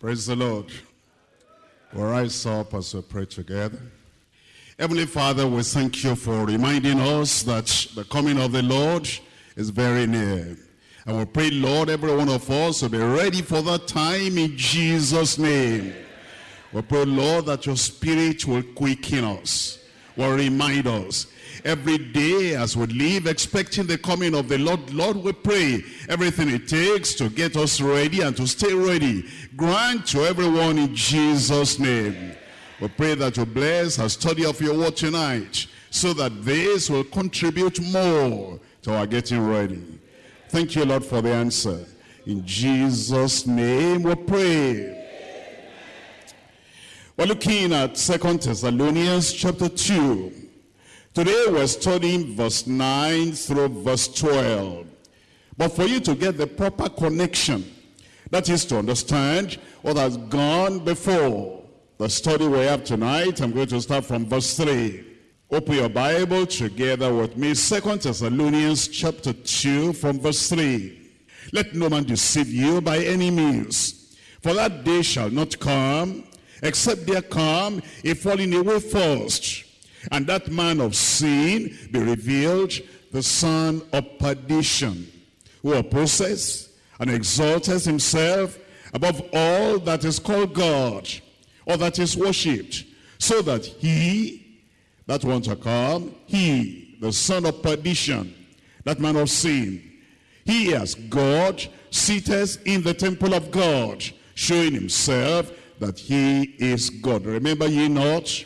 Praise the Lord. We'll rise up as we pray together. Heavenly Father, we thank you for reminding us that the coming of the Lord is very near. And we pray, Lord, every one of us will be ready for that time in Jesus' name. We pray, Lord, that your spirit will quicken us, will remind us. Every day as we live expecting the coming of the Lord, Lord, we pray everything it takes to get us ready and to stay ready. Grant to everyone in Jesus' name. We pray that you bless our study of your word tonight so that this will contribute more to our getting ready. Thank you, Lord, for the answer. In Jesus' name we pray. We're looking at Second Thessalonians chapter 2. Today we're studying verse 9 through verse 12. But for you to get the proper connection, that is to understand what has gone before the study we have tonight, I'm going to start from verse 3. Open your Bible together with me. Second Thessalonians chapter 2 from verse 3. Let no man deceive you by any means. For that day shall not come, except there come a falling away first. And that man of sin be revealed, the son of perdition, who opposes and exalteth himself above all that is called God, or that is worshipped, so that he that want to come, he, the son of perdition, that man of sin, he as God sitteth in the temple of God, showing himself that he is God. Remember ye not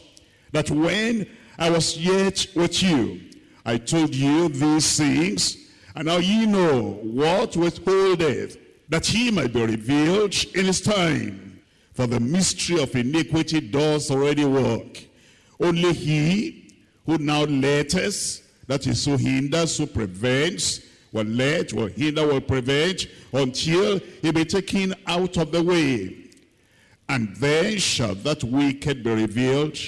that when I was yet with you, I told you these things, and now ye know what withholdeth, that he might be revealed in his time. For the mystery of iniquity does already work. Only he who now letteth, that is who hinders, who prevents, will let, will hinder, will prevent, until he be taken out of the way. And then shall that wicked be revealed,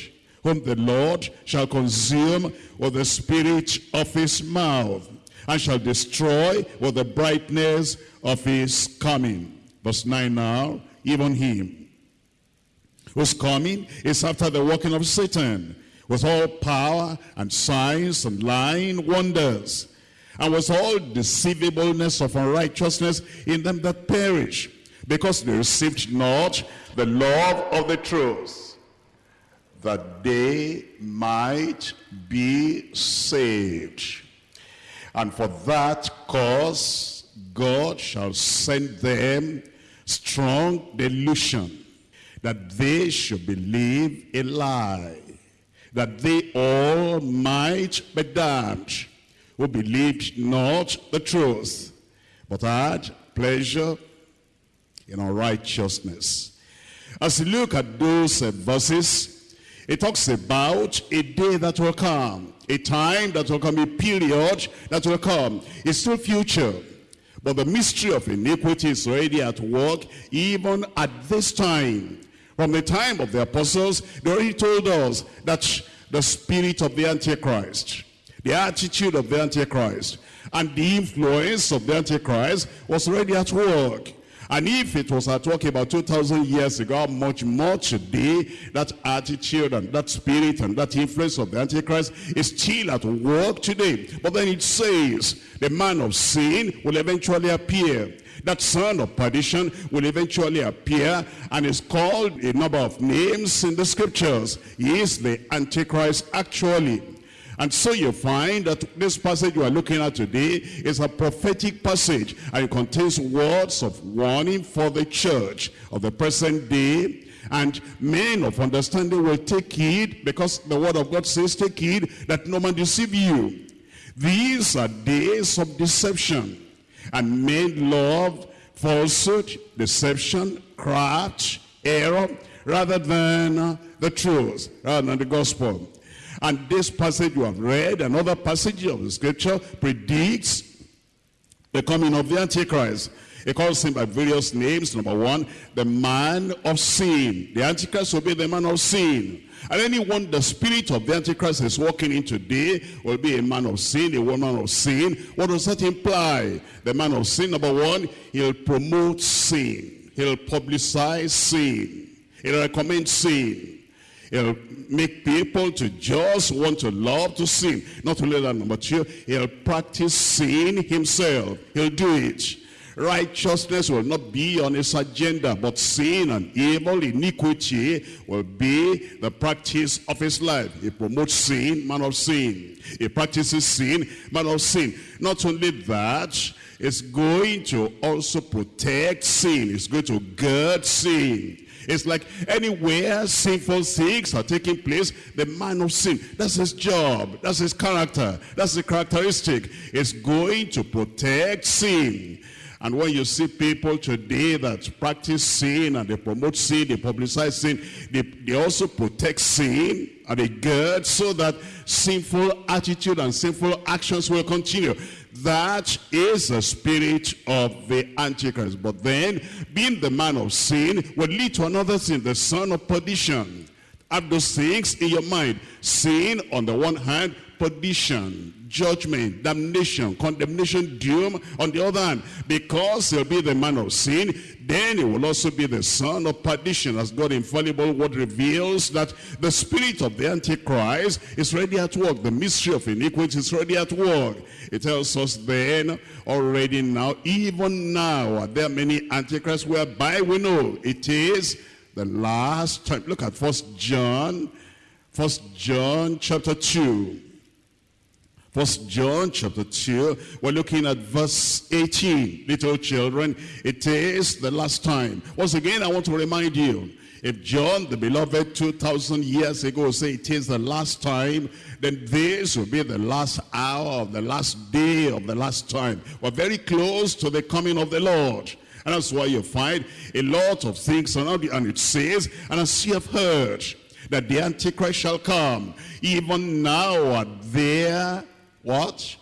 whom the Lord shall consume with the spirit of his mouth, and shall destroy with the brightness of his coming. Verse 9 now, even him whose coming is after the working of Satan, with all power and signs and lying wonders, and with all deceivableness of unrighteousness in them that perish, because they received not the love of the truth, that they might be saved. And for that cause God shall send them strong delusion, that they should believe a lie, that they all might be damned, who believed not the truth, but had pleasure in unrighteousness. As you look at those uh, verses, it talks about a day that will come, a time that will come, a period that will come. It's still future. But the mystery of iniquity is already at work even at this time. From the time of the apostles, they already told us that the spirit of the Antichrist, the attitude of the Antichrist, and the influence of the Antichrist was already at work. And if it was at work about 2,000 years ago, much more today, that attitude and that spirit and that influence of the Antichrist is still at work today. But then it says, the man of sin will eventually appear. That son of perdition will eventually appear and is called a number of names in the scriptures. He is the Antichrist actually. And so you find that this passage we are looking at today is a prophetic passage and it contains words of warning for the church of the present day and men of understanding will take heed because the word of God says take heed that no man deceive you. These are days of deception and men love falsehood, deception, craft, error rather than uh, the truth, rather than the gospel. And this passage you have read, another passage of the scripture predicts the coming of the Antichrist. It calls him by various names. Number one, the man of sin. The Antichrist will be the man of sin. And anyone the spirit of the Antichrist is walking in today will be a man of sin, a woman of sin. What does that imply? The man of sin, number one, he'll promote sin. He'll publicize sin. He'll recommend sin. He'll make people to just want to love to sin. Not only that, number two, he'll practice sin himself. He'll do it. Righteousness will not be on his agenda, but sin and evil, iniquity will be the practice of his life. He promotes sin, man of sin. He practices sin, man of sin. Not only that, it's going to also protect sin. It's going to guard sin. It's like anywhere sinful things are taking place, the man of sin, that's his job, that's his character, that's the characteristic. It's going to protect sin. And when you see people today that practice sin and they promote sin, they publicize sin, they, they also protect sin and they guard so that sinful attitude and sinful actions will continue. That is the spirit of the Antichrist. But then, being the man of sin will lead to another sin, the son of perdition. Have those things in your mind. Sin on the one hand, perdition, judgment, damnation, condemnation, doom on the other hand. Because he'll be the man of sin, then he will also be the son of perdition as God infallible word reveals that the spirit of the Antichrist is ready at work. The mystery of iniquity is ready at work. It tells us then already now, even now, there are there many Antichrists whereby we know it is the last time. Look at First John, First John chapter 2. First John chapter 2, we're looking at verse 18. Little children, it is the last time. Once again, I want to remind you, if John, the beloved, 2,000 years ago say it is the last time, then this will be the last hour of the last day of the last time. We're very close to the coming of the Lord. And that's why you find a lot of things around it. And it says, and as you have heard, that the Antichrist shall come. Even now are there what?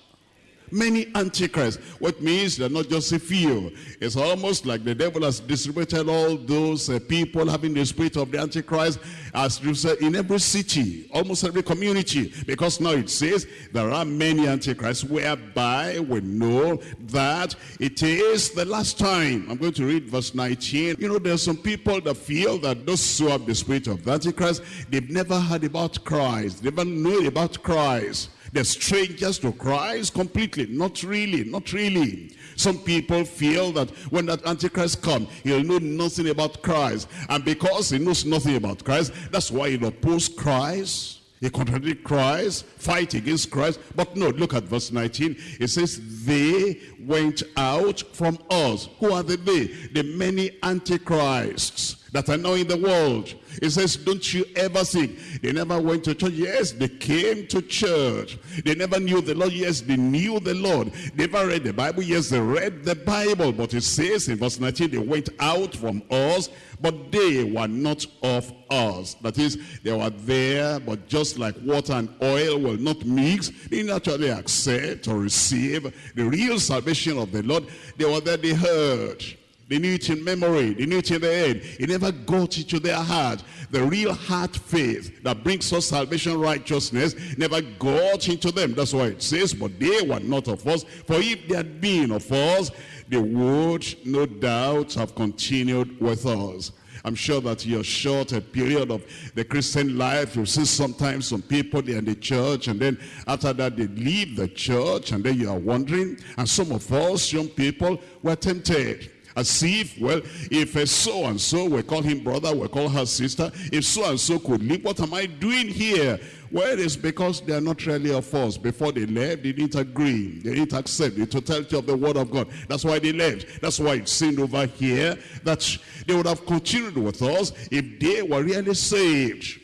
Many antichrists. What means they're not just a few. It's almost like the devil has distributed all those uh, people having the spirit of the antichrist as in every city, almost every community. Because now it says there are many antichrists whereby we know that it is the last time. I'm going to read verse 19. You know, there's some people that feel that those who have the spirit of the antichrist, they've never heard about Christ. They never know about Christ. They're strangers to Christ completely. Not really, not really. Some people feel that when that Antichrist comes, he'll know nothing about Christ. And because he knows nothing about Christ, that's why he'll oppose Christ. He contradict Christ, fight against Christ. But no, look at verse 19. It says, they went out from us. Who are the they? The many antichrists that are now in the world. It says, don't you ever think they never went to church. Yes, they came to church. They never knew the Lord. Yes, they knew the Lord. They never read the Bible. Yes, they read the Bible. But it says in verse 19, they went out from us, but they were not of us. That is, they were there, but just like water and oil will not mix, they naturally accept or receive the real salvation of the Lord. They were there, they heard. They knew it in memory. They knew it in their head. It never got into their heart. The real heart faith that brings us salvation righteousness never got into them. That's why it says, but they were not of us. For if they had been of us, they would no doubt have continued with us. I'm sure that your short a period of the Christian life, you see sometimes some people, they're in the church, and then after that they leave the church, and then you are wondering, and some of us, young people, were tempted as if, well, if a so-and-so, we call him brother, we call her sister, if so-and-so could leave, what am I doing here? Well, it is because they are not really of us. Before they left, they didn't agree. They didn't accept the totality of the word of God. That's why they left. That's why it's seen over here that they would have continued with us if they were really saved.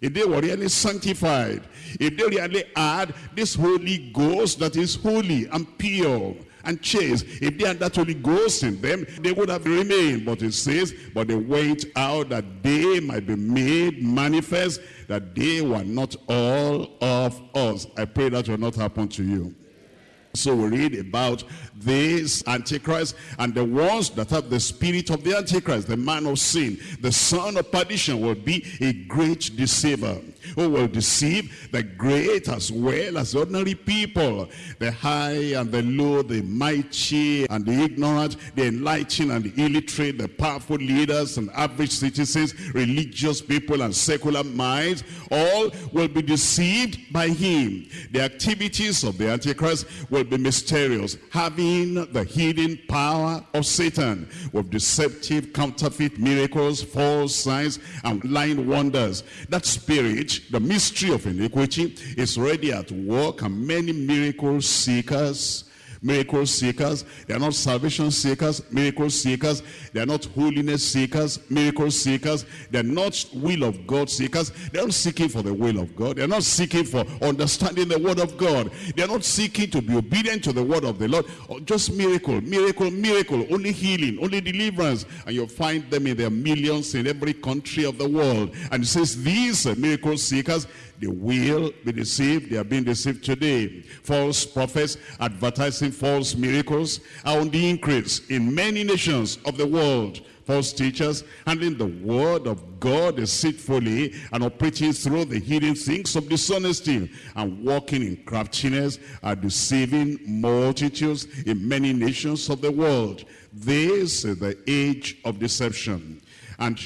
If they were really sanctified. If they really had this Holy Ghost that is holy and pure and chase. If they had that Holy Ghost in them, they would have remained. But it says, but they went out that they might be made manifest, that they were not all of us. I pray that will not happen to you. So we read about this Antichrist and the ones that have the spirit of the Antichrist, the man of sin, the son of perdition will be a great deceiver who will deceive the great as well as ordinary people, the high and the low, the mighty and the ignorant, the enlightened and the illiterate, the powerful leaders and average citizens, religious people and secular minds, all will be deceived by him. The activities of the Antichrist will be mysterious, having the hidden power of Satan with deceptive counterfeit miracles, false signs, and lying wonders. That spirit, the mystery of iniquity, is ready at work, and many miracle seekers miracle seekers. They are not salvation seekers, miracle seekers. They are not holiness seekers, miracle seekers. They are not will of God seekers. They are not seeking for the will of God. They are not seeking for understanding the word of God. They are not seeking to be obedient to the word of the Lord. Oh, just miracle, miracle, miracle. Only healing, only deliverance. And you'll find them in their millions in every country of the world. And it says these miracle seekers, they will be deceived. They are being deceived today. False prophets advertising false miracles are on the increase in many nations of the world. False teachers handling the word of God deceitfully and operating through the hidden things of dishonesty and walking in craftiness are deceiving multitudes in many nations of the world. This is the age of deception. And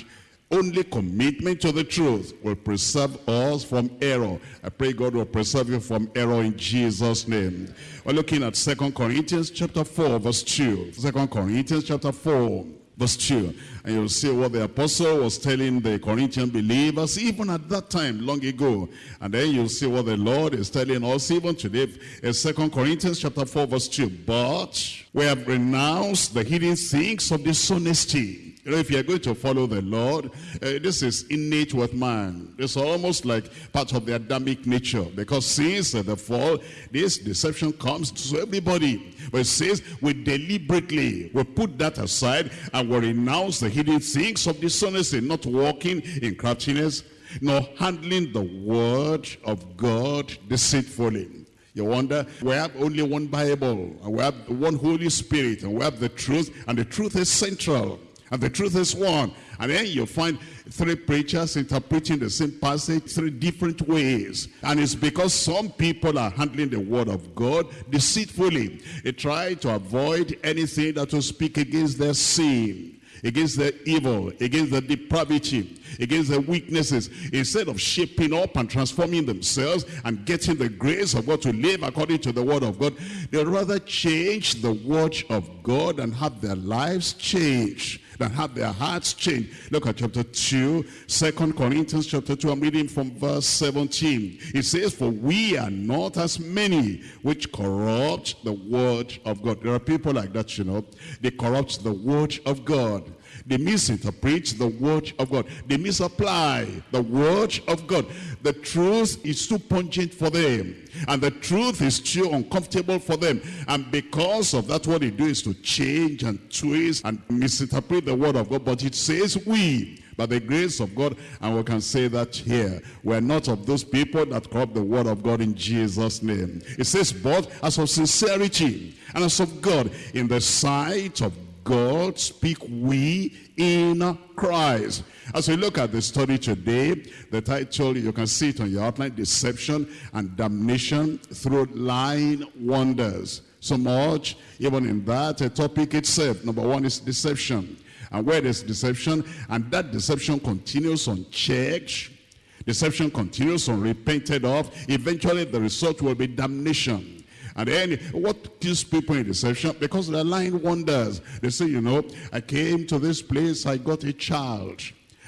only commitment to the truth will preserve us from error. I pray God will preserve you from error in Jesus' name. We're looking at Second Corinthians chapter 4, verse 2. 2 Corinthians chapter 4, verse 2. And you'll see what the apostle was telling the Corinthian believers, even at that time, long ago. And then you'll see what the Lord is telling us, even today, in 2 Corinthians chapter 4, verse 2. But we have renounced the hidden things of dishonesty you know, if you're going to follow the Lord, uh, this is innate with man. It's almost like part of the Adamic nature. Because since the fall, this deception comes to everybody. But it says, we deliberately, we put that aside and we renounce the hidden things of dishonesty, not walking in craftiness, nor handling the word of God deceitfully. You wonder, we have only one Bible, and we have one Holy Spirit, and we have the truth, and the truth is central. And the truth is one. And then you find three preachers interpreting the same passage three different ways. And it's because some people are handling the word of God deceitfully. They try to avoid anything that will speak against their sin against the evil, against the depravity, against the weaknesses, instead of shaping up and transforming themselves and getting the grace of God to live according to the word of God, they rather change the word of God and have their lives changed than have their hearts changed. Look at chapter 2, 2 Corinthians chapter 2. I'm reading from verse 17. It says, For we are not as many which corrupt the word of God. There are people like that, you know. They corrupt the word of God. They misinterpret the word of God. They misapply the word of God. The truth is too pungent for them. And the truth is too uncomfortable for them. And because of that, what they do is to change and twist and misinterpret the word of God. But it says we, by the grace of God, and we can say that here. We're not of those people that corrupt the word of God in Jesus' name. It says, but as of sincerity and as of God, in the sight of God speak we in Christ. As we look at the study today, the title, you can see it on your outline, Deception and Damnation through Lying Wonders. So much, even in that a topic itself. Number one is deception. And where there's deception, and that deception continues unchecked, deception continues unrepented of, eventually the result will be damnation. And then what kills people in deception? Because they're lying wonders. They say, you know, I came to this place, I got a child.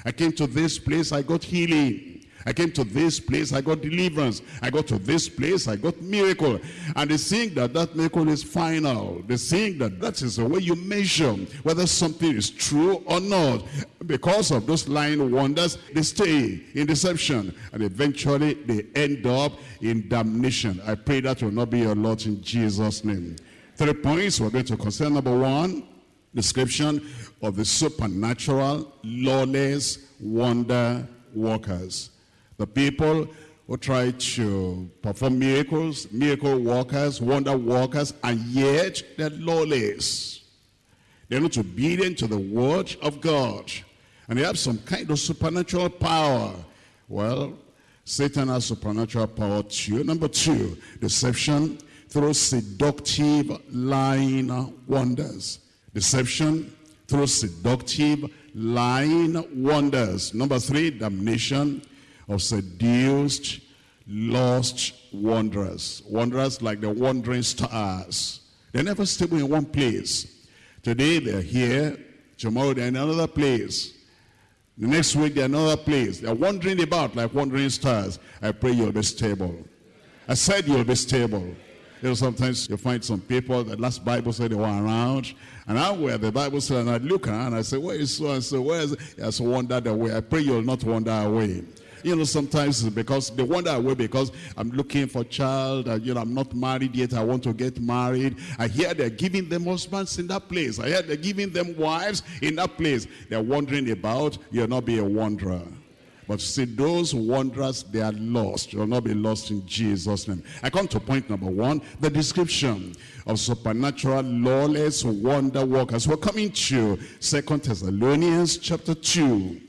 I came to this place, I got healing. I came to this place, I got deliverance. I got to this place, I got miracle. And they think that that miracle is final. They think that that is the way you measure whether something is true or not. Because of those lying wonders, they stay in deception. And eventually they end up in damnation. I pray that will not be your lot in Jesus' name. Three points we're going to consider. Number one, description of the supernatural, lawless wonder workers. The people who try to perform miracles, miracle workers, wonder workers, and yet they're lawless. They're not obedient to the word of God. And they have some kind of supernatural power. Well, Satan has supernatural power too. Number two, deception through seductive lying wonders. Deception through seductive lying wonders. Number three, damnation of seduced, lost wanderers. Wanderers like the wandering stars. They're never stable in one place. Today they're here, tomorrow they're in another place. The next week they're another place. They're wandering about like wandering stars. I pray you'll be stable. I said you'll be stable. You know, sometimes you find some people, that last Bible said they were around, and I where the Bible said, and I look around, and I say, where is so and so? Where is it? Yes, wandered away. I pray you'll not wander away. You know, sometimes because they wander away because I'm looking for child, and, you know, I'm not married yet, I want to get married. I hear they're giving them husbands in that place. I hear they're giving them wives in that place. They're wandering about, you'll not be a wanderer. But see, those wanderers, they are lost. You will not be lost in Jesus' name. I come to point number one, the description of supernatural, lawless wonder workers. We're coming to Second Thessalonians chapter 2.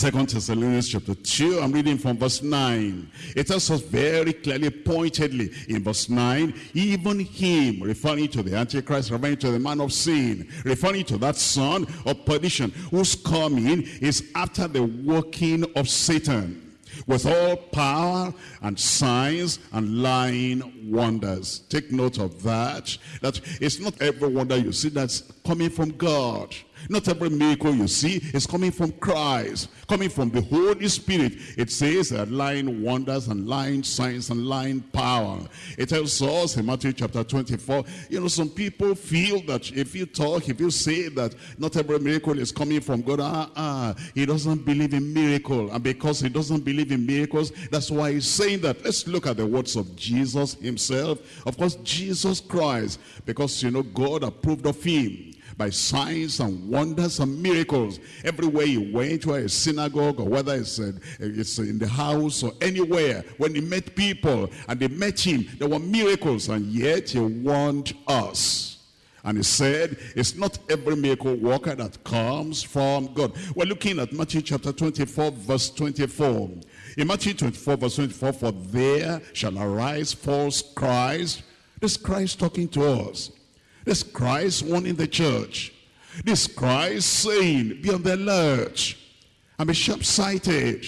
Second Thessalonians chapter 2, I'm reading from verse 9. It tells us very clearly, pointedly in verse 9, even him, referring to the Antichrist, referring to the man of sin, referring to that son of perdition, whose coming is after the working of Satan with all power and signs and lying wonders. Take note of that. That it's not every wonder you see that's coming from God. Not every miracle you see is coming from Christ, coming from the Holy Spirit. It says that lying wonders and lying signs and lying power. It tells us in Matthew chapter 24, you know, some people feel that if you talk, if you say that not every miracle is coming from God, ah, ah, he doesn't believe in miracle. And because he doesn't believe in miracles, that's why he's saying that. Let's look at the words of Jesus himself. Of course, Jesus Christ, because, you know, God approved of him by signs and wonders and miracles. Everywhere he went, whether it's synagogue or whether it's, uh, it's in the house or anywhere, when he met people and they met him, there were miracles and yet he warned us. And he said, it's not every miracle worker that comes from God. We're looking at Matthew chapter 24, verse 24. In Matthew 24, verse 24, for there shall arise false Christ. This Christ talking to us. This Christ warning the church. This Christ saying, be on the alert and be sharp-sighted.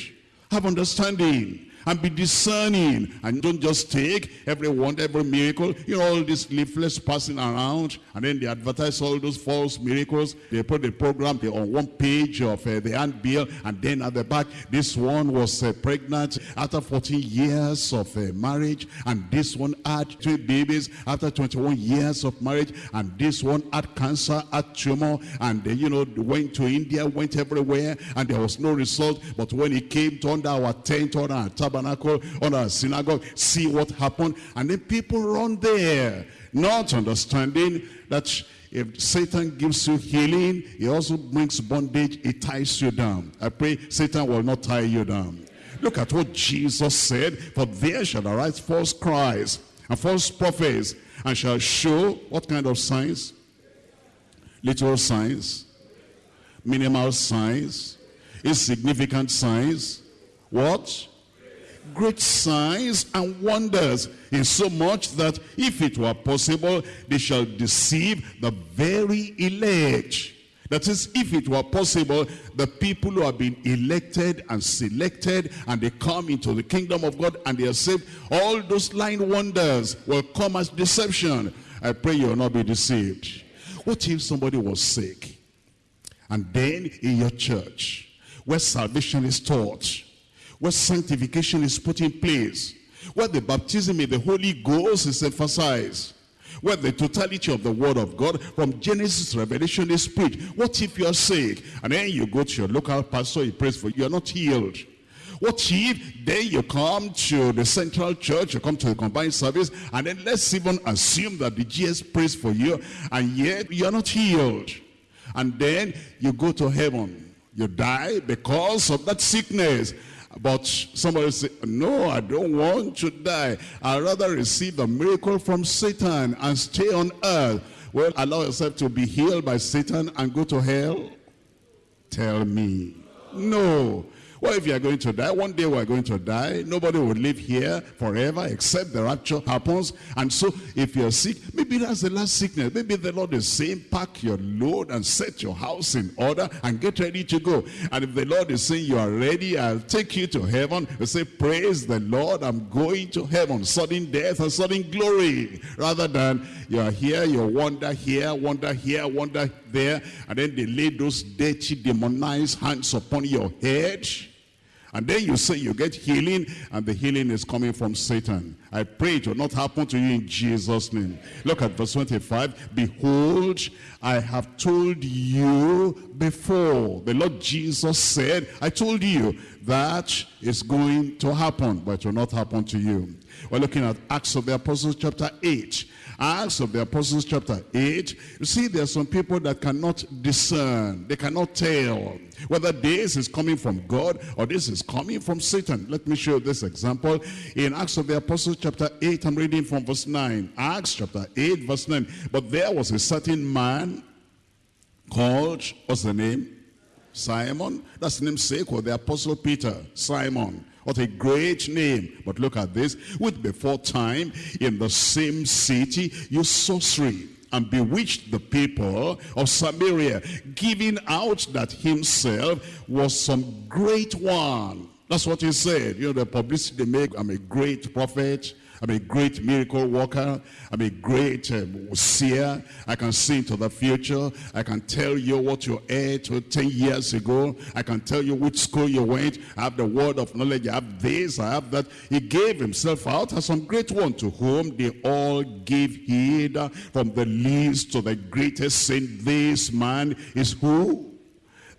Have understanding and be discerning and don't just take every wonder, every miracle. You know, all these leaflets passing around and then they advertise all those false miracles. They put the program on one page of uh, the handbill and then at the back, this one was uh, pregnant after 14 years of uh, marriage and this one had two babies after 21 years of marriage and this one had cancer, had tumor and you know, went to India, went everywhere and there was no result. But when he came to under our tent, under our tabernacle, on a synagogue, see what happened. And then people run there, not understanding that if Satan gives you healing, he also brings bondage, it ties you down. I pray Satan will not tie you down. Look at what Jesus said, for there shall arise false Christ and false prophets, and shall show what kind of signs? Little signs, minimal signs, insignificant signs. What? Great signs and wonders in so much that if it were possible they shall deceive the very elect. That is if it were possible the people who have been elected and selected and they come into the kingdom of God and they are saved all those lying wonders will come as deception. I pray you will not be deceived. What if somebody was sick? And then in your church where salvation is taught where sanctification is put in place, where the baptism in the Holy Ghost is emphasized, where the totality of the word of God from Genesis Revelation is preached. What if you are sick and then you go to your local pastor, he prays for you, you are not healed. What if then you come to the central church, you come to the combined service, and then let's even assume that the GS prays for you, and yet you are not healed. And then you go to heaven. You die because of that sickness. But somebody say, no, I don't want to die. I'd rather receive a miracle from Satan and stay on earth. Well, allow yourself to be healed by Satan and go to hell? Tell me. No. What if you are going to die? One day we are going to die. Nobody will live here forever except the rapture happens. And so if you're sick, maybe that's the last sickness. Maybe the Lord is saying, pack your load and set your house in order and get ready to go. And if the Lord is saying you are ready, I'll take you to heaven. You say, praise the Lord, I'm going to heaven. Sudden death and sudden glory. Rather than you are here, you wander here, wander here, wander there. And then they lay those dirty, demonized hands upon your head and then you say you get healing, and the healing is coming from Satan. I pray it will not happen to you in Jesus' name. Look at verse 25. Behold, I have told you before. The Lord Jesus said, I told you that is going to happen, but it will not happen to you. We're looking at Acts of the Apostles chapter 8. Acts of the Apostles chapter 8, you see there are some people that cannot discern. They cannot tell whether this is coming from God or this is coming from Satan. Let me show you this example. In Acts of the Apostles chapter 8, I'm reading from verse 9. Acts chapter 8, verse 9. But there was a certain man called, what's the name? Simon. That's the namesake of the Apostle Peter, Simon. What a great name. But look at this. With before time, in the same city, you sorcery and bewitched the people of Samaria, giving out that himself was some great one. That's what he said. You know, the publicity they make, I'm a great prophet. I'm a great miracle worker. I'm a great um, seer. I can see into the future. I can tell you what you ate 10 years ago. I can tell you which school you went. I have the word of knowledge. I have this. I have that. He gave himself out as some great one to whom they all gave heed from the least to the greatest saying, this man is who?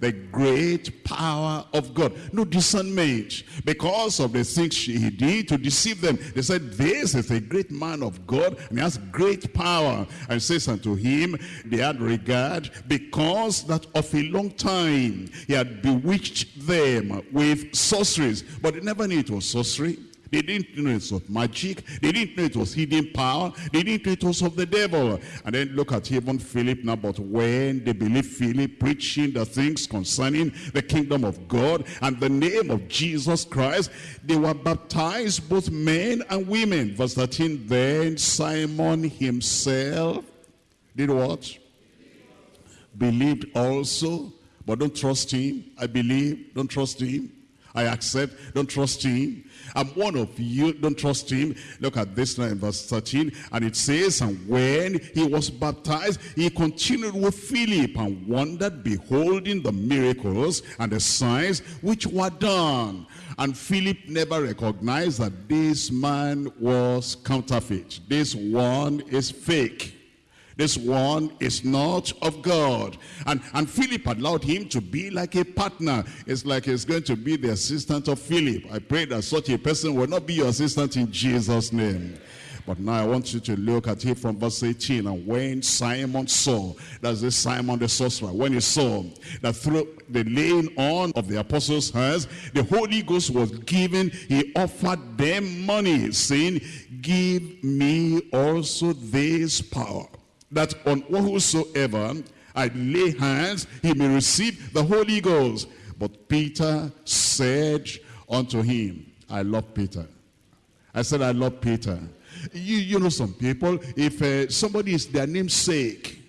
The great power of God. No discernment. Because of the things he did to deceive them. They said, this is a great man of God and he has great power. And says unto him, they had regard because that of a long time he had bewitched them with sorceries. But they never knew it was sorcery. They didn't know it was magic. They didn't know it was hidden power. They didn't know it was of the devil. And then look at even Philip now. But when they believed Philip preaching the things concerning the kingdom of God and the name of Jesus Christ, they were baptized, both men and women. Verse 13, then Simon himself did what? Believed also, but don't trust him. I believe, don't trust him. I accept, don't trust him. I'm one of you, don't trust him. Look at this now in verse 13. And it says, And when he was baptized, he continued with Philip and wondered, beholding the miracles and the signs which were done. And Philip never recognized that this man was counterfeit. This one is fake. This one is not of God. And, and Philip allowed him to be like a partner. It's like he's going to be the assistant of Philip. I pray that such a person will not be your assistant in Jesus' name. But now I want you to look at it from verse 18. And when Simon saw, that's the Simon the sorcerer, when he saw that through the laying on of the apostles' hands, the Holy Ghost was given, he offered them money, saying, Give me also this power that on whosoever I lay hands, he may receive the Holy Ghost. But Peter said unto him, I love Peter. I said, I love Peter. You, you know some people, if uh, somebody is their namesake,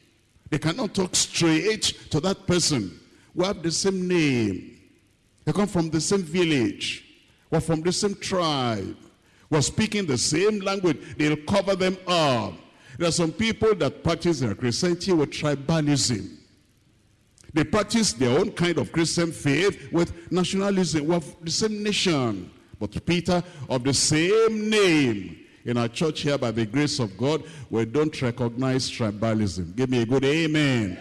they cannot talk straight to that person. We have the same name. They come from the same village. We're from the same tribe. We're speaking the same language. They'll cover them up. There are some people that practice their Christianity with tribalism. They practice their own kind of Christian faith with nationalism, with the same nation. But Peter, of the same name, in our church here, by the grace of God, we don't recognize tribalism. Give me a good amen.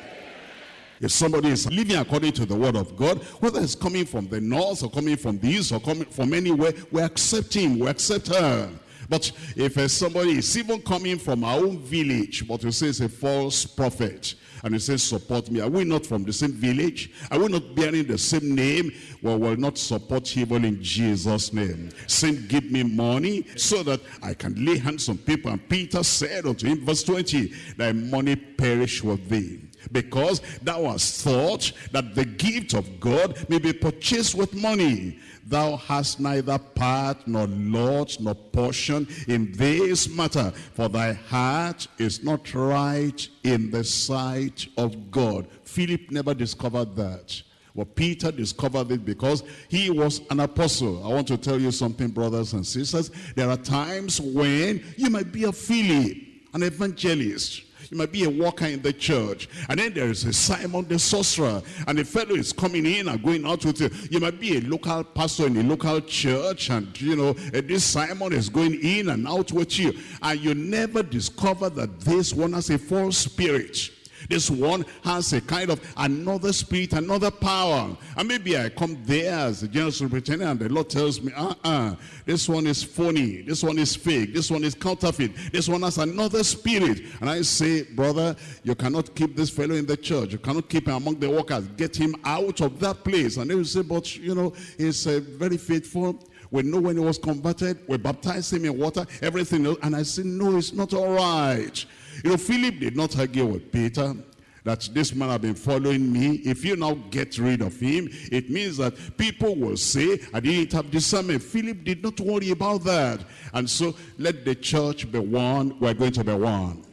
If somebody is living according to the word of God, whether it's coming from the north or coming from the east or coming from anywhere, we accept him, we accept her. But if uh, somebody is even coming from our own village, but you say it's a false prophet, and he says, support me. Are we not from the same village? Are we not bearing the same name? Well, we'll not support evil in Jesus' name. Saying, give me money so that I can lay hands on people. And Peter said unto him, verse 20, thy money perish with thee. because thou hast thought that the gift of God may be purchased with money. Thou hast neither part nor lot nor portion in this matter, for thy heart is not right in the sight of God. Philip never discovered that. Well, Peter discovered it because he was an apostle. I want to tell you something, brothers and sisters. There are times when you might be a Philip, an evangelist. You might be a worker in the church. And then there is a Simon the sorcerer. And the fellow is coming in and going out with you. You might be a local pastor in a local church. And, you know, eh, this Simon is going in and out with you. And you never discover that this one has a false spirit. This one has a kind of another spirit, another power. And maybe I come there as a general superintendent and the Lord tells me, uh-uh, this one is phony, this one is fake, this one is counterfeit, this one has another spirit. And I say, brother, you cannot keep this fellow in the church. You cannot keep him among the workers. Get him out of that place. And they will say, but, you know, he's uh, very faithful. We know when he was converted. We baptized him in water, everything. Else. And I say, no, it's not all right. You know, Philip did not argue with Peter that this man have been following me. If you now get rid of him, it means that people will say, I didn't have discernment. Philip did not worry about that. And so let the church be one. We're going to be one.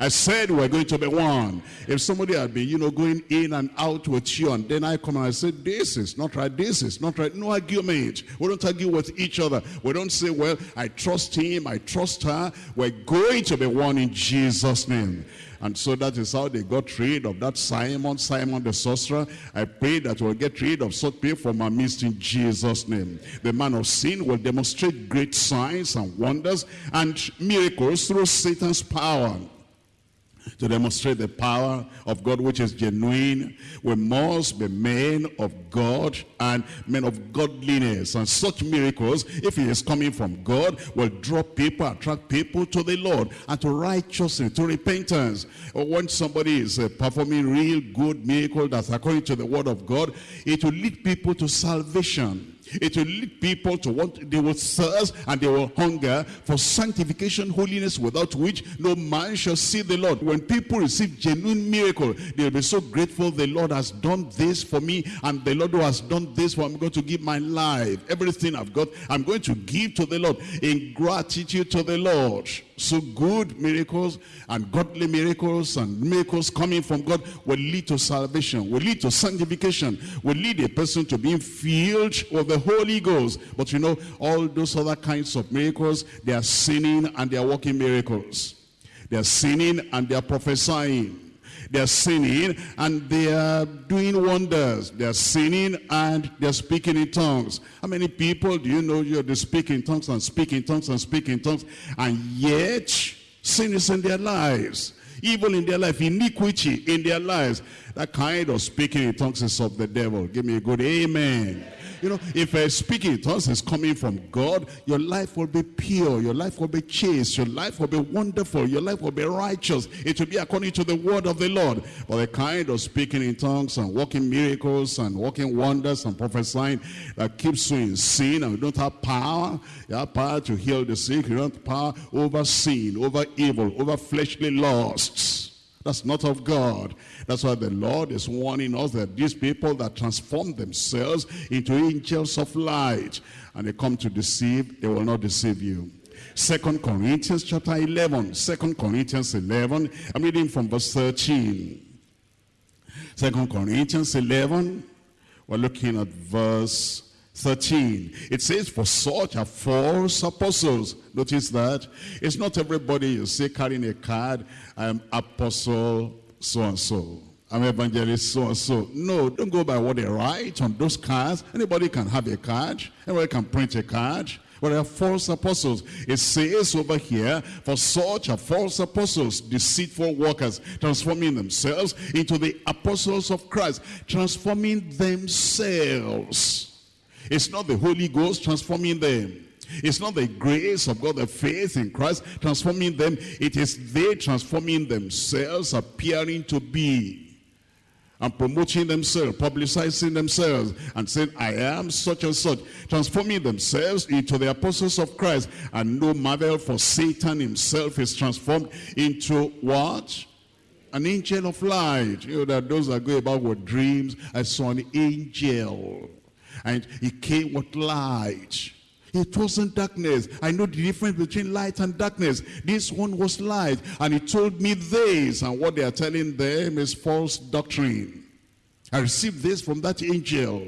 I said we're going to be one. If somebody had been, you know, going in and out with you, and then I come and I say, this is not right, this is not right. No argument. We don't argue with each other. We don't say, well, I trust him, I trust her. We're going to be one in Jesus' name. And so that is how they got rid of that Simon, Simon the sorcerer. I pray that we'll get rid of such people from our midst in Jesus' name. The man of sin will demonstrate great signs and wonders and miracles through Satan's power to demonstrate the power of God which is genuine. We must be men of God and men of godliness. And such miracles, if it is coming from God, will draw people, attract people to the Lord and to righteousness, to repentance. When somebody is uh, performing real good miracle that's according to the word of God, it will lead people to salvation. It will lead people to want, they will thirst and they will hunger for sanctification, holiness, without which no man shall see the Lord. When people receive genuine miracle, they'll be so grateful the Lord has done this for me and the Lord who has done this for I'm going to give my life. Everything I've got, I'm going to give to the Lord in gratitude to the Lord. So good miracles and godly miracles and miracles coming from God will lead to salvation, will lead to sanctification, will lead a person to being filled with the Holy Ghost. But you know, all those other kinds of miracles, they are sinning and they are working miracles. They are sinning and they are prophesying. They are sinning and they are doing wonders. They are sinning and they are speaking in tongues. How many people do you know you're speaking tongues and speaking tongues and speaking tongues and yet sin is in their lives? Evil in their life, iniquity in their lives. That kind of speaking in tongues is of the devil. Give me a good amen. You know, if a speaking in tongues is coming from God, your life will be pure. Your life will be chaste. Your life will be wonderful. Your life will be righteous. It will be according to the word of the Lord. But the kind of speaking in tongues and working miracles and working wonders and prophesying that keeps you in sin and you don't have power. You have power to heal the sick. You don't have power over sin, over evil, over fleshly lusts. That's not of God. That's why the Lord is warning us that these people that transform themselves into angels of light and they come to deceive, they will not deceive you. Second Corinthians chapter 11. Second Corinthians 11. I'm reading from verse 13. Second Corinthians 11. We're looking at verse 13. It says, for such are false apostles. Notice that. It's not everybody you see carrying a card, I'm apostle so-and-so. I'm evangelist so-and-so. No, don't go by what they write on those cards. Anybody can have a card. Anybody can print a card. But there are false apostles. It says over here, for such are false apostles, deceitful workers, transforming themselves into the apostles of Christ, transforming themselves it's not the Holy Ghost transforming them. It's not the grace of God, the faith in Christ transforming them. It is they transforming themselves, appearing to be and promoting themselves, publicizing themselves, and saying, I am such and such, transforming themselves into the apostles of Christ. And no marvel, for Satan himself is transformed into what? an angel of light. You know that those that go about with dreams, I saw an angel. And he came with light. It wasn't darkness. I know the difference between light and darkness. This one was light. And he told me this. And what they are telling them is false doctrine. I received this from that angel.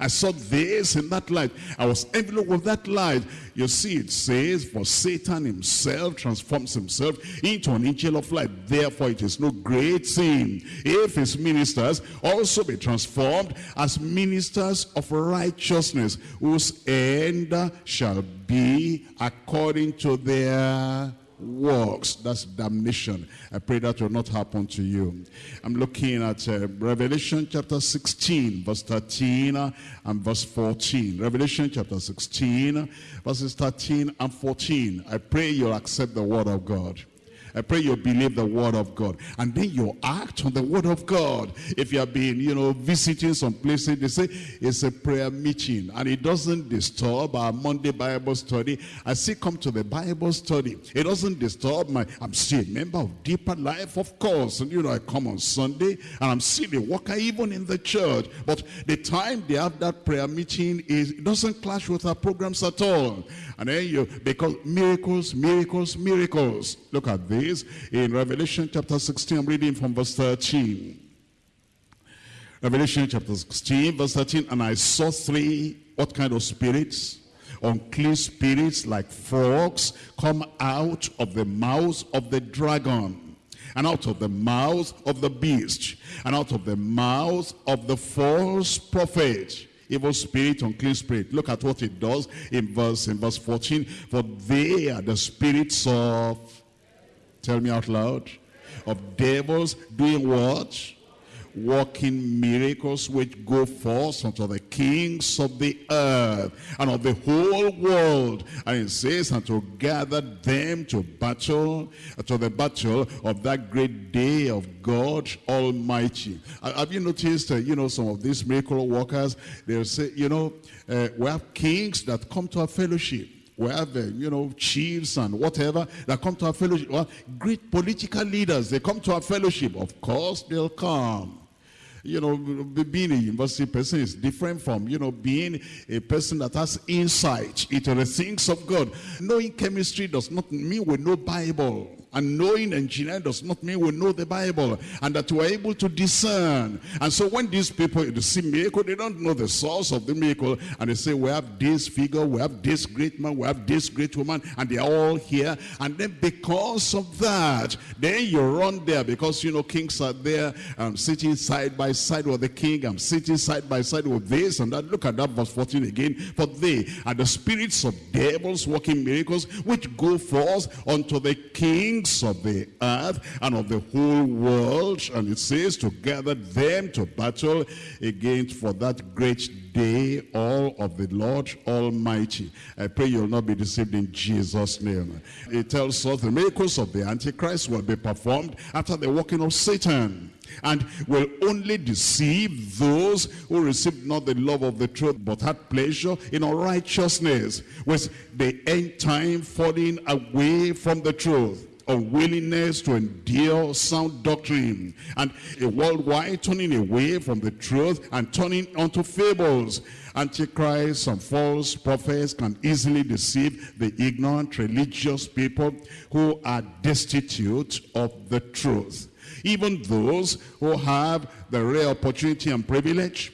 I saw this in that light. I was enveloped with that light. You see, it says, for Satan himself transforms himself into an angel of light. Therefore, it is no great sin if his ministers also be transformed as ministers of righteousness, whose end shall be according to their works. That's damnation. I pray that will not happen to you. I'm looking at uh, Revelation chapter 16, verse 13 and verse 14. Revelation chapter 16, verses 13 and 14. I pray you'll accept the word of God. I pray you believe the word of God. And then you act on the word of God. If you have been, you know, visiting some places, they say it's a prayer meeting. And it doesn't disturb our Monday Bible study. I still come to the Bible study. It doesn't disturb my, I'm still a member of Deeper Life, of course. And you know, I come on Sunday and I'm still a worker even in the church. But the time they have that prayer meeting is, it doesn't clash with our programs at all. And then you, because miracles, miracles, miracles. Look at this in Revelation chapter 16. I'm reading from verse 13. Revelation chapter 16, verse 13. And I saw three, what kind of spirits? Unclean spirits like frogs come out of the mouth of the dragon and out of the mouth of the beast and out of the mouth of the false prophet evil spirit, unclean spirit. Look at what it does in verse, in verse 14. For they are the spirits of, tell me out loud, of devils doing what? Working miracles which go forth unto the kings of the earth and of the whole world. And it says, and to gather them to battle, to the battle of that great day of God Almighty. Have you noticed, uh, you know, some of these miracle workers, they'll say, you know, uh, we have kings that come to our fellowship we have, uh, you know, chiefs and whatever that come to our fellowship. Well, great political leaders, they come to our fellowship. Of course, they'll come you know, being a university person is different from, you know, being a person that has insight into the things of God. Knowing chemistry does not mean we know Bible. And knowing engineering does not mean we know the Bible and that we're able to discern. And so when these people see miracle, they don't know the source of the miracle. And they say, we have this figure, we have this great man, we have this great woman, and they're all here. And then because of that, then you run there because, you know, kings are there. I'm sitting side by side with the king. I'm sitting side by side with this and that. Look at that verse 14 again. For they are the spirits of devils working miracles which go forth unto the king kings of the earth and of the whole world. And it says to gather them to battle against for that great day all of the Lord Almighty. I pray you'll not be deceived in Jesus' name. It tells us the miracles of the Antichrist will be performed after the working of Satan and will only deceive those who received not the love of the truth but had pleasure in unrighteousness with the end time falling away from the truth unwillingness to endure sound doctrine and a worldwide turning away from the truth and turning unto fables. Antichrist and false prophets can easily deceive the ignorant religious people who are destitute of the truth. Even those who have the rare opportunity and privilege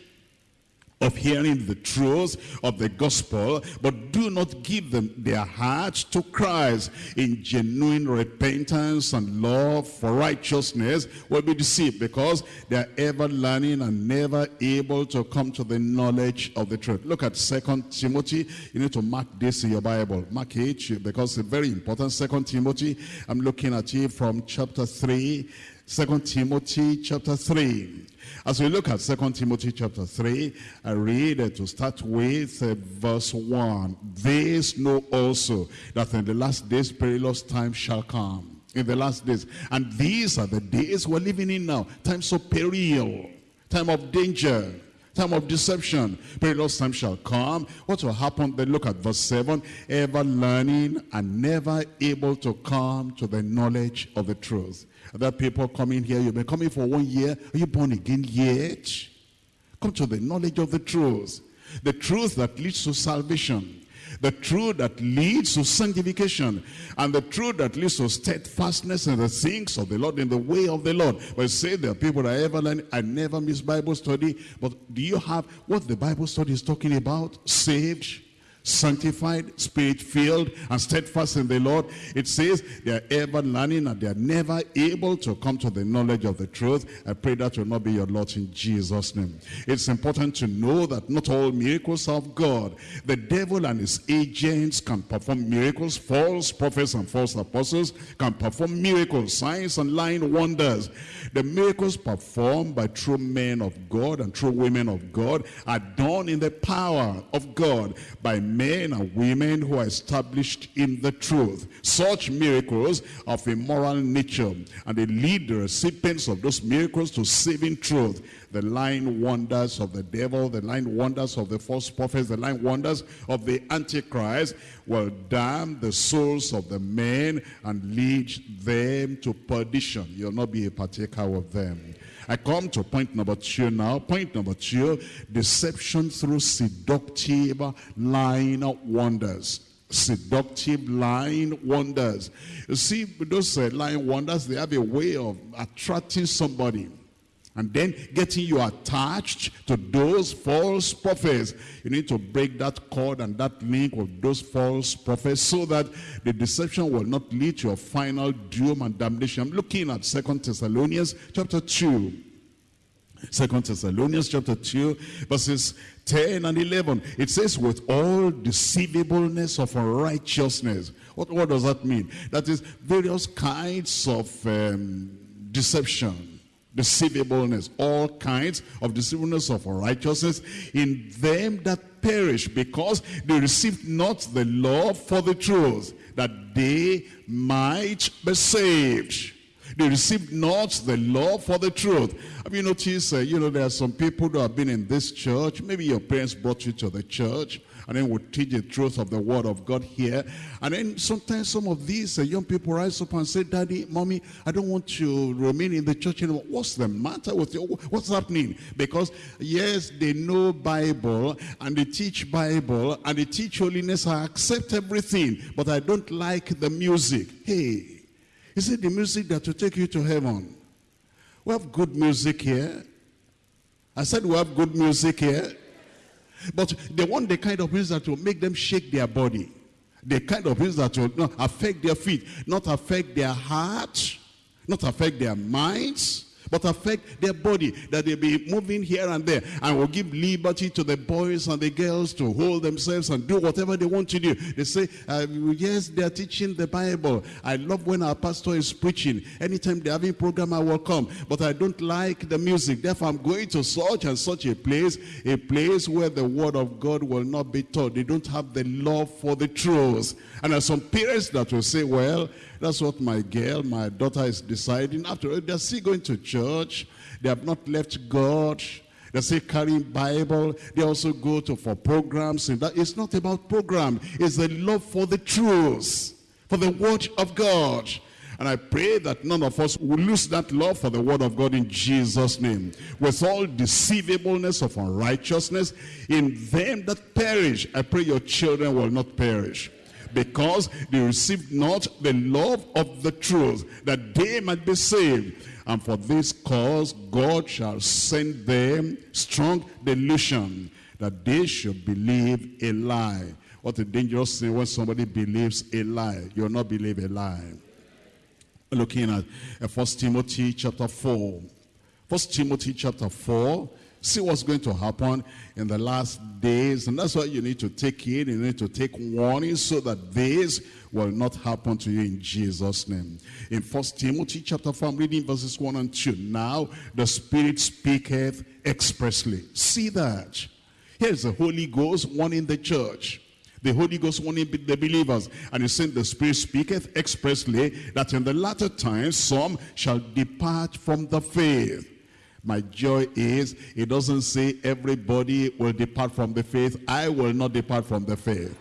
of hearing the truth of the gospel, but do not give them their hearts to Christ in genuine repentance and love for righteousness will be deceived because they are ever learning and never able to come to the knowledge of the truth. Look at Second Timothy. You need to mark this in your Bible. Mark it because it's very important. Second Timothy, I'm looking at it from chapter 3. Second Timothy chapter 3. As we look at 2 Timothy chapter 3, I read uh, to start with uh, verse 1. This know also that in the last days perilous times shall come. In the last days. And these are the days we're living in now. Times of peril. Time of danger time of deception. Perilous time shall come. What will happen? Then look at verse 7. Ever learning and never able to come to the knowledge of the truth. Other people coming here, you've been coming for one year. Are you born again yet? Come to the knowledge of the truth. The truth that leads to salvation the truth that leads to sanctification, and the truth that leads to steadfastness in the things of the Lord, in the way of the Lord. But say there are people that ever learn, I never miss Bible study, but do you have what the Bible study is talking about? Saved, sanctified, spirit-filled, and steadfast in the Lord. It says they are ever learning and they are never able to come to the knowledge of the truth. I pray that will not be your lot in Jesus' name. It's important to know that not all miracles of God. The devil and his agents can perform miracles. False prophets and false apostles can perform miracles, signs and lying wonders. The miracles performed by true men of God and true women of God are done in the power of God by men and women who are established in the truth. Such miracles of a moral nature and they lead the recipients of those miracles to saving truth. The lying wonders of the devil, the lying wonders of the false prophets, the lying wonders of the Antichrist will damn the souls of the men and lead them to perdition. You'll not be a partaker of them. I come to point number two now. Point number two, deception through seductive lying wonders seductive lying wonders. You see, those uh, lying wonders, they have a way of attracting somebody and then getting you attached to those false prophets. You need to break that cord and that link with those false prophets so that the deception will not lead to a final doom and damnation. I'm looking at Second Thessalonians chapter 2. Second Thessalonians chapter 2 verses 10 and 11. It says with all deceivableness of unrighteousness. What, what does that mean? That is various kinds of um, deception deceivableness, all kinds of deceivableness of righteousness in them that perish because they received not the law for the truth, that they might be saved. They received not the law for the truth. Have you noticed, uh, you know, there are some people who have been in this church. Maybe your parents brought you to the church and then we teach the truth of the word of God here. And then sometimes some of these uh, young people rise up and say, Daddy, Mommy, I don't want to remain in the church anymore. What's the matter with you? What's happening? Because yes, they know Bible and they teach Bible and they teach holiness. I accept everything, but I don't like the music. Hey, is it the music that will take you to heaven? We have good music here. I said we have good music here. But they want the kind of music that will make them shake their body. The kind of music that will not affect their feet, not affect their heart, not affect their minds, but affect their body, that they be moving here and there, and will give liberty to the boys and the girls to hold themselves and do whatever they want to do. They say, uh, yes, they're teaching the Bible. I love when our pastor is preaching. Anytime they're having program, I will come. But I don't like the music. Therefore, I'm going to such and such a place, a place where the word of God will not be taught. They don't have the love for the truth. And there are some parents that will say, well, that's what my girl, my daughter is deciding. After all, they're still going to church. They have not left God. They say carrying Bible. They also go to for programs. And that it's not about program. It's the love for the truth, for the word of God. And I pray that none of us will lose that love for the word of God in Jesus' name. With all deceivableness of unrighteousness in them that perish. I pray your children will not perish because they received not the love of the truth, that they might be saved. And for this cause God shall send them strong delusion, that they should believe a lie. What a dangerous thing when somebody believes a lie. You'll not believe a lie. Looking at uh, First Timothy chapter 4. First Timothy chapter 4 See what's going to happen in the last days. And that's why you need to take it. You need to take warning so that this will not happen to you in Jesus' name. In First Timothy chapter 4, I'm reading verses 1 and 2. Now the Spirit speaketh expressly. See that. Here's the Holy Ghost warning the church. The Holy Ghost warning the believers. And he said, the Spirit speaketh expressly that in the latter times some shall depart from the faith My joy is, it doesn't say everybody will depart from the faith. I will not depart from the faith.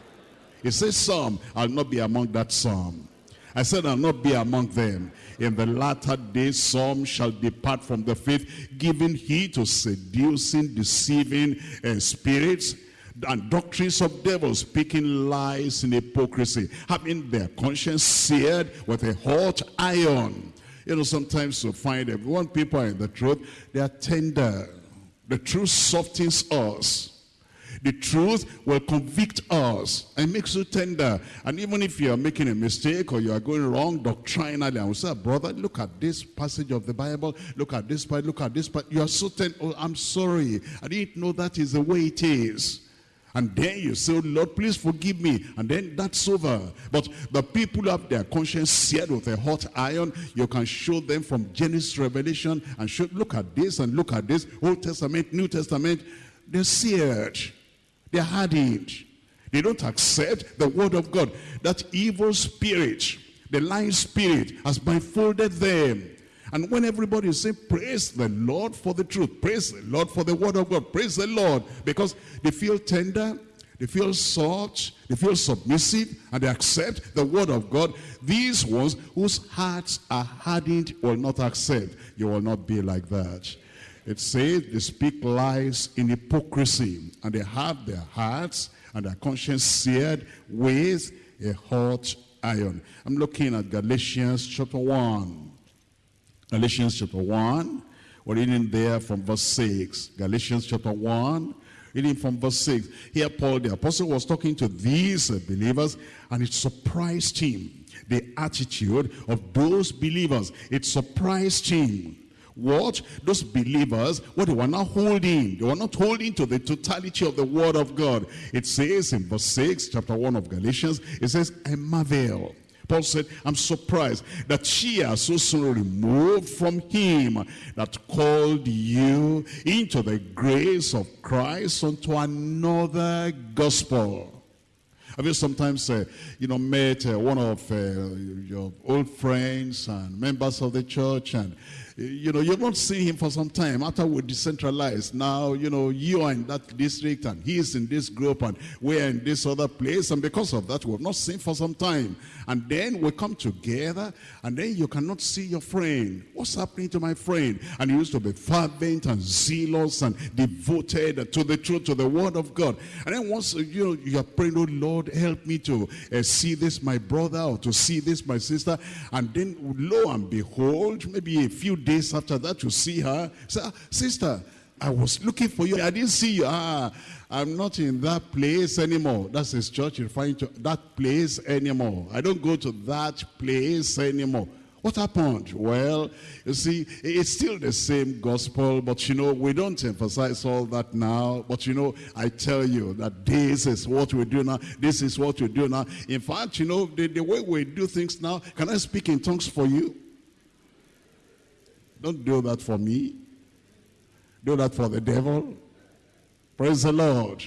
It says some, I'll not be among that some. I said, I'll not be among them. In the latter days, some shall depart from the faith, giving heed to seducing, deceiving uh, spirits, and doctrines of devils, speaking lies in hypocrisy, having their conscience seared with a hot iron. You know, sometimes you find that when people are in the truth, they are tender. The truth softens us. The truth will convict us and makes you tender. And even if you are making a mistake or you are going wrong doctrinally, I will say, brother, look at this passage of the Bible. Look at this part. Look at this part. You are so tender. Oh, I'm sorry. I didn't know that is the way it is. And then you say, oh, Lord, please forgive me. And then that's over. But the people have their conscience seared with a hot iron, you can show them from Genesis Revelation and show, look at this and look at this. Old Testament, New Testament. They're seared. They're hardened. They don't accept the word of God. That evil spirit, the lying spirit, has blindfolded them. And when everybody is saying, praise the Lord for the truth, praise the Lord for the word of God, praise the Lord, because they feel tender, they feel soft, they feel submissive, and they accept the word of God. These ones whose hearts are hardened will not accept. You will not be like that. It says they speak lies in hypocrisy, and they have their hearts and their conscience seared with a hot iron. I'm looking at Galatians chapter 1. Galatians chapter 1. We're reading there from verse 6. Galatians chapter 1, reading from verse 6. Here Paul the apostle was talking to these uh, believers and it surprised him. The attitude of those believers. It surprised him. What? Those believers, what they were not holding. They were not holding to the totality of the word of God. It says in verse 6, chapter 1 of Galatians, it says, I marvel Paul said, I'm surprised that she has so soon removed from him that called you into the grace of Christ unto another gospel. Have you sometimes, uh, you know, met uh, one of uh, your old friends and members of the church and you know, you've not seen him for some time. After we decentralized, now, you know, you are in that district and he is in this group and we're in this other place. And because of that, we've not seen for some time. And then we come together and then you cannot see your friend. What's happening to my friend? And he used to be fervent and zealous and devoted to the truth, to the word of God. And then once, you know, you are praying, oh Lord, help me to uh, see this my brother or to see this my sister. And then lo and behold, maybe a few days after that, you see her. Say, ah, sister, I was looking for you. I didn't see you. Ah, I'm not in that place anymore. That's his church referring to that place anymore. I don't go to that place anymore. What happened? Well, you see, it's still the same gospel, but you know, we don't emphasize all that now. But you know, I tell you that this is what we do now. This is what we do now. In fact, you know, the, the way we do things now, can I speak in tongues for you? Don't do that for me. Do that for the devil. Praise the Lord.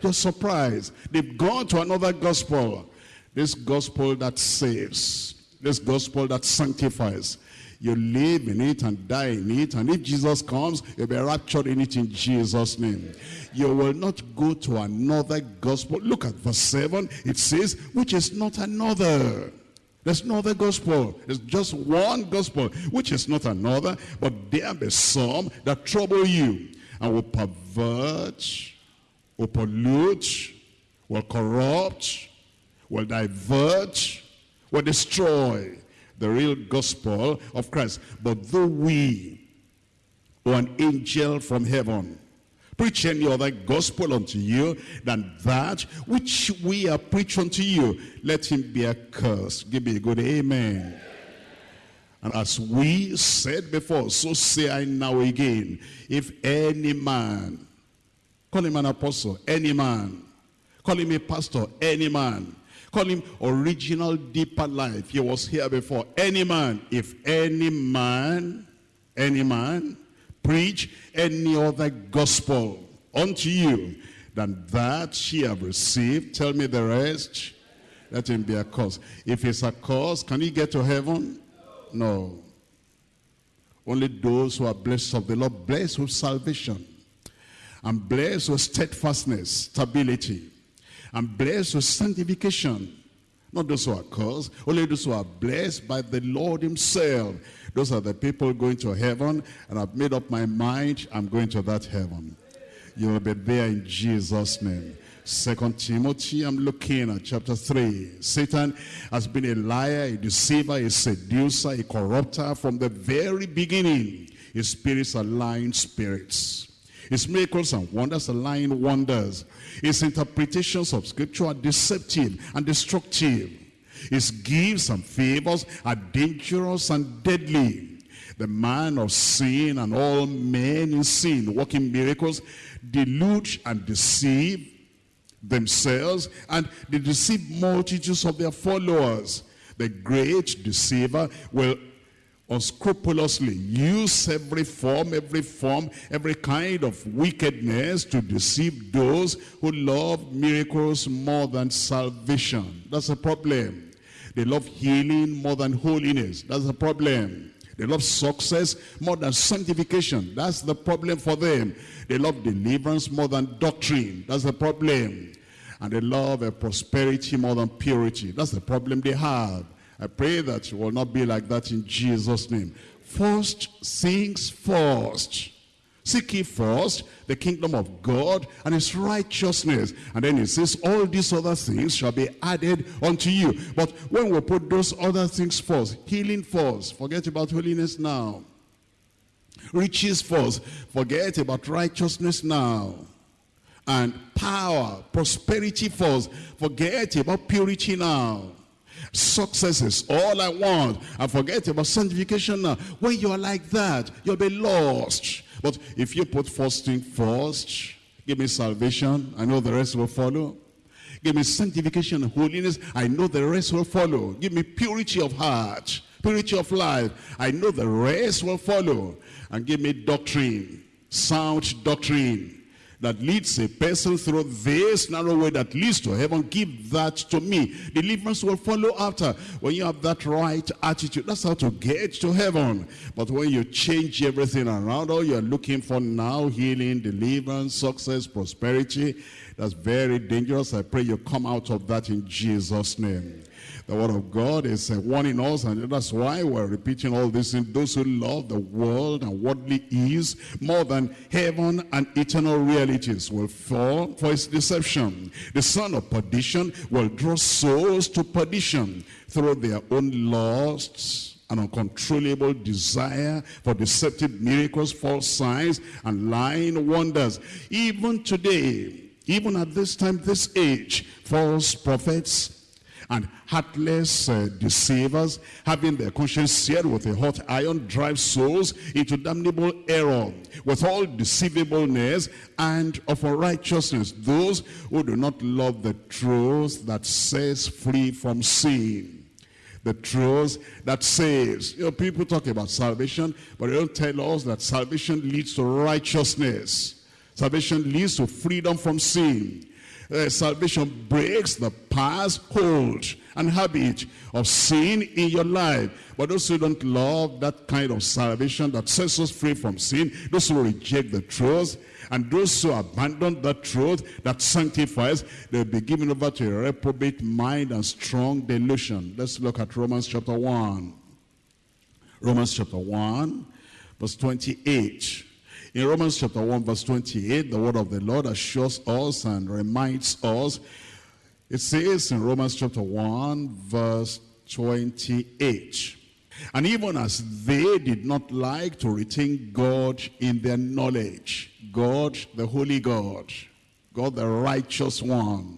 Just surprised. They've gone to another gospel. This gospel that saves. This gospel that sanctifies. You live in it and die in it. And if Jesus comes, you'll be raptured in it in Jesus' name. You will not go to another gospel. Look at verse 7. It says, which is not another. There's no other gospel. There's just one gospel, which is not another, but there be some that trouble you and will pervert, will pollute, will corrupt, will divert, will destroy the real gospel of Christ. But though we, or an angel from heaven, preach any other gospel unto you than that which we are preaching unto you. Let him be accursed. Give me a good amen. And as we said before, so say I now again, if any man, call him an apostle, any man, call him a pastor, any man, call him original deeper life, he was here before, any man, if any man, any man, preach any other gospel unto you than that ye have received. Tell me the rest. Let him be a cause. If it's a cause, can he get to heaven? No. Only those who are blessed of the Lord, blessed with salvation, and blessed with steadfastness, stability, and blessed with sanctification. Not those who are cursed, only those who are blessed by the Lord himself. Those are the people going to heaven, and I've made up my mind, I'm going to that heaven. You'll be there in Jesus' name. Second Timothy, I'm looking at chapter 3. Satan has been a liar, a deceiver, a seducer, a corrupter from the very beginning. His spirits are lying spirits. His miracles and wonders are lying wonders. His interpretations of scripture are deceptive and destructive. His gifts and favors are dangerous and deadly. The man of sin and all men in sin, working miracles, delude and deceive themselves and they deceive multitudes of their followers. The great deceiver will unscrupulously use every form, every form, every kind of wickedness to deceive those who love miracles more than salvation. That's a problem. They love healing more than holiness. That's a problem. They love success more than sanctification. That's the problem for them. They love deliverance more than doctrine. That's the problem. And they love prosperity more than purity. That's the problem they have. I pray that you will not be like that in Jesus' name. First things first. Seek ye first the kingdom of God and his righteousness. And then he says, all these other things shall be added unto you. But when we put those other things first, healing first, forget about holiness now. Riches first, forget about righteousness now. And power, prosperity first, forget about purity now. Success is all I want. I forget about sanctification now. When you're like that, you'll be lost. But if you put first thing first, give me salvation, I know the rest will follow. Give me sanctification and holiness, I know the rest will follow. Give me purity of heart, purity of life, I know the rest will follow. And give me doctrine, sound doctrine that leads a person through this narrow way that leads to heaven, give that to me. Deliverance will follow after. When you have that right attitude, that's how to get to heaven. But when you change everything around, all you're looking for now, healing, deliverance, success, prosperity, that's very dangerous. I pray you come out of that in Jesus' name. The word of God is warning us, and that's why we're repeating all this. In those who love the world and worldly ease more than heaven and eternal realities will fall for its deception. The son of perdition will draw souls to perdition through their own lusts an uncontrollable desire for deceptive miracles, false signs, and lying wonders. Even today, even at this time, this age, false prophets, and heartless uh, deceivers, having their conscience seared with a hot iron, drive souls into damnable error with all deceivableness and of unrighteousness. Those who do not love the truth that sets free from sin the truth that saves. You know, people talk about salvation, but they don't tell us that salvation leads to righteousness. Salvation leads to freedom from sin uh, salvation breaks the past hold and habit of sin in your life. But those who don't love that kind of salvation that sets us free from sin, those who reject the truth, and those who abandon the truth that sanctifies, they'll be given over to a reprobate mind and strong delusion. Let's look at Romans chapter 1. Romans chapter 1, verse 28. In Romans chapter 1 verse 28, the word of the Lord assures us and reminds us. It says in Romans chapter 1 verse 28, And even as they did not like to retain God in their knowledge, God the holy God, God the righteous one,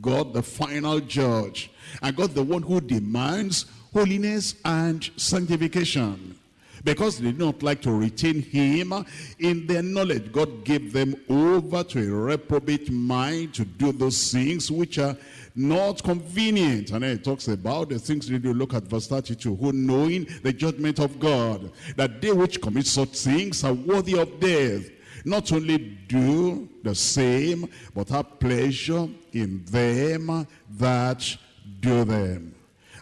God the final judge, and God the one who demands holiness and sanctification because they did not like to retain him in their knowledge. God gave them over to a reprobate mind to do those things which are not convenient. And then it talks about the things they do. Look at verse 32. Who knowing the judgment of God, that they which commit such things are worthy of death, not only do the same, but have pleasure in them that do them.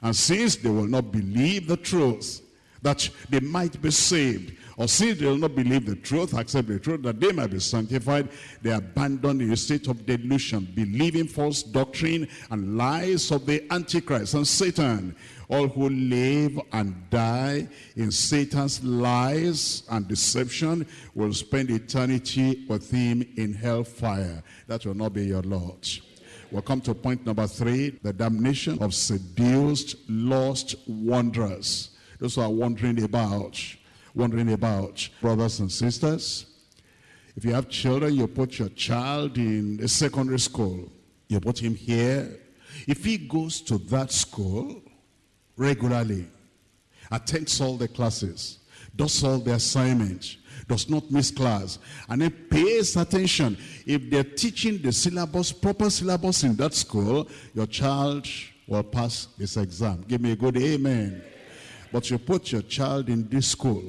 And since they will not believe the truth, that they might be saved. Or since they will not believe the truth, accept the truth, that they might be sanctified, they abandon a state of delusion, believing false doctrine and lies of the Antichrist and Satan. All who live and die in Satan's lies and deception will spend eternity with him in hellfire. That will not be your Lord. We'll come to point number three, the damnation of seduced, lost wanderers. Those who are wondering about wondering about. Brothers and sisters, if you have children, you put your child in a secondary school. You put him here. If he goes to that school regularly, attends all the classes, does all the assignments, does not miss class, and then pays attention. If they're teaching the syllabus, proper syllabus in that school, your child will pass this exam. Give me a good amen. But you put your child in this school,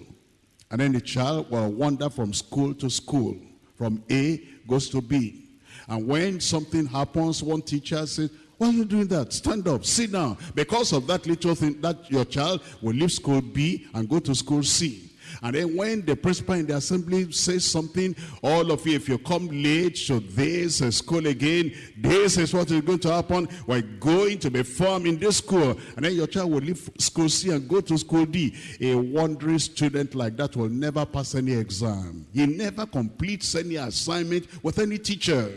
and then the child will wander from school to school. From A goes to B. And when something happens, one teacher says, why are you doing that? Stand up, sit down. Because of that little thing, that your child will leave school B and go to school C. And then when the principal in the assembly says something, all of you, if you come late to this school again, this is what is going to happen. We're going to be formed in this school. And then your child will leave school C and go to school D. A wandering student like that will never pass any exam. He never completes any assignment with any teacher.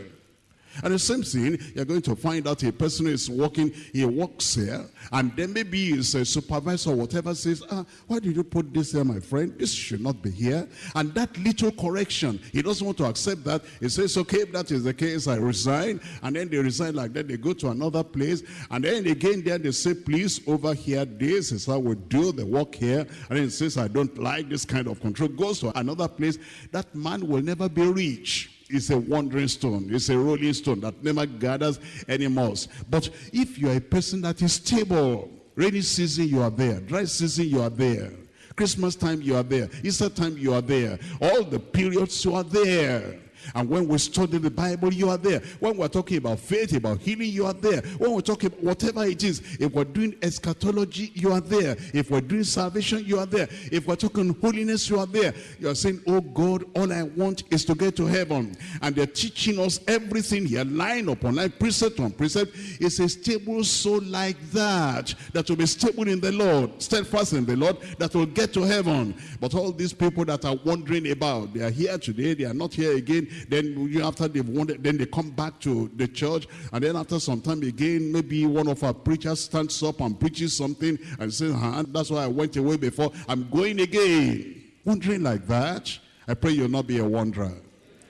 And the same thing, you're going to find out a person is working, he works here, and then maybe his a supervisor or whatever says, ah, why did you put this here, my friend? This should not be here. And that little correction, he doesn't want to accept that. He says, okay, if that is the case, I resign. And then they resign like that, they go to another place. And then again, there they say, please, over here, this is how we do the work here. And then he says, I don't like this kind of control. Goes to another place. That man will never be rich it's a wandering stone. It's a rolling stone that never gathers any moss. But if you are a person that is stable, rainy season you are there, dry season you are there, Christmas time you are there, Easter time you are there, all the periods you are there. And when we study the Bible, you are there. When we're talking about faith, about healing, you are there. When we're talking whatever it is, if we're doing eschatology, you are there. If we're doing salvation, you are there. If we're talking holiness, you are there. You are saying, oh God, all I want is to get to heaven. And they're teaching us everything here, line upon line, precept on precept. It's a stable soul like that, that will be stable in the Lord, steadfast in the Lord, that will get to heaven. But all these people that are wondering about, they are here today, they are not here again, then you after they've wanted, then they come back to the church. And then after some time again, maybe one of our preachers stands up and preaches something and says, huh, that's why I went away before. I'm going again. Wondering like that. I pray you'll not be a wanderer.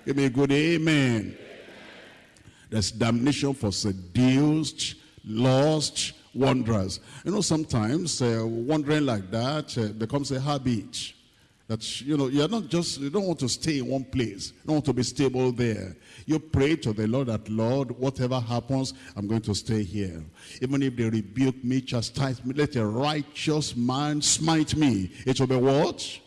Give me a good amen. There's damnation for seduced, lost wanderers. You know, sometimes uh, wandering like that uh, becomes a habit. That, you know, you're not just, you don't want to stay in one place. You don't want to be stable there. You pray to the Lord that, Lord, whatever happens, I'm going to stay here. Even if they rebuke me, chastise me, let a righteous man smite me. It will be what?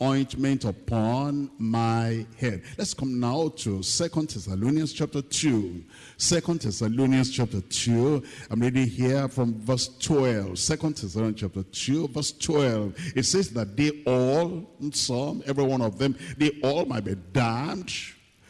Ointment upon my head. Let's come now to Second Thessalonians chapter 2. Second Thessalonians chapter 2. I'm reading here from verse 12. Second Thessalonians chapter 2, verse 12. It says that they all, some, every one of them, they all might be damned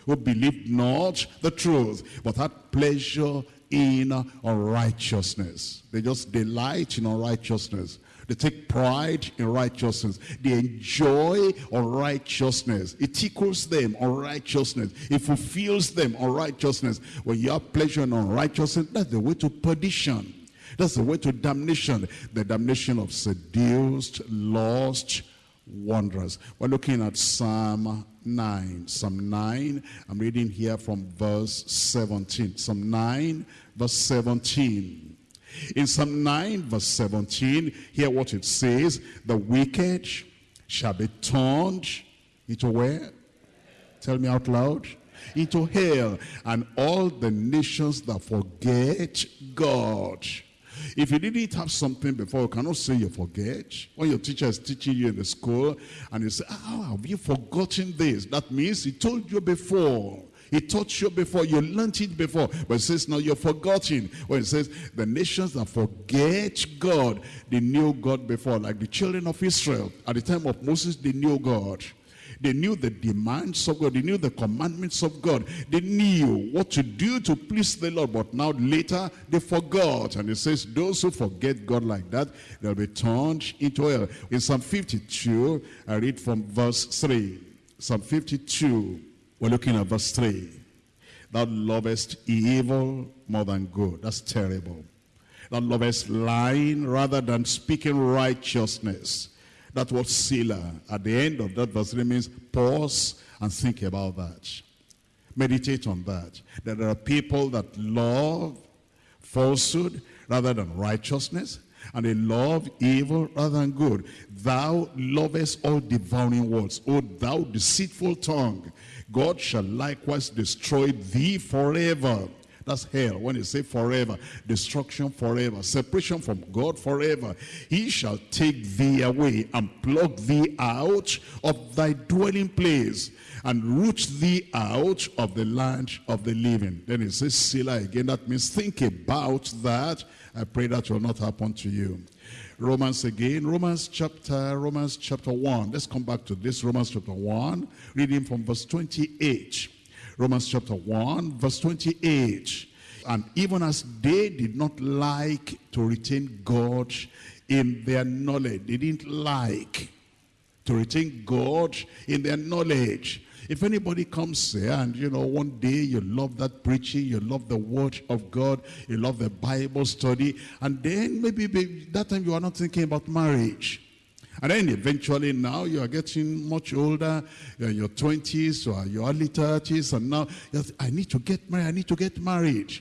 who believed not the truth, but had pleasure in unrighteousness. They just delight in unrighteousness. They take pride in righteousness. They enjoy unrighteousness. It tickles them unrighteousness. It fulfills them unrighteousness. When you have pleasure in unrighteousness, that's the way to perdition. That's the way to damnation. The damnation of seduced, lost wanderers. We're looking at Psalm 9. Psalm 9, I'm reading here from verse 17. Psalm 9, verse 17. In Psalm 9 verse 17, hear what it says. The wicked shall be turned into where? Tell me out loud. Into hell. And all the nations that forget God. If you didn't have something before, you cannot say you forget. When your teacher is teaching you in the school and you say, oh, have you forgotten this? That means he told you before. He taught you before, you learned it before. But it says now you're forgotten. When it says the nations that forget God, they knew God before. Like the children of Israel. At the time of Moses, they knew God. They knew the demands of God. They knew the commandments of God. They knew what to do to please the Lord. But now later, they forgot. And it says, those who forget God like that, they'll be turned into hell. In Psalm 52, I read from verse 3. Psalm 52, we're looking at verse 3. Thou lovest evil more than good. That's terrible. Thou lovest lying rather than speaking righteousness. That word Selah at the end of that verse Three means pause and think about that. Meditate on that. That there are people that love falsehood rather than righteousness. And they love evil rather than good. Thou lovest all devouring words. O thou deceitful tongue. God shall likewise destroy thee forever. That's hell. When you say forever, destruction forever, separation from God forever. He shall take thee away and pluck thee out of thy dwelling place and root thee out of the land of the living. Then he says Selah again. That means think about that. I pray that will not happen to you. Romans again, Romans chapter, Romans chapter 1. Let's come back to this, Romans chapter 1, reading from verse 28. Romans chapter 1, verse 28. And even as they did not like to retain God in their knowledge, they didn't like to retain God in their knowledge. If anybody comes here and, you know, one day you love that preaching, you love the word of God, you love the Bible study, and then maybe, maybe that time you are not thinking about marriage. And then eventually now you are getting much older, you're in your 20s or your early 30s, and now I need to get married, I need to get married.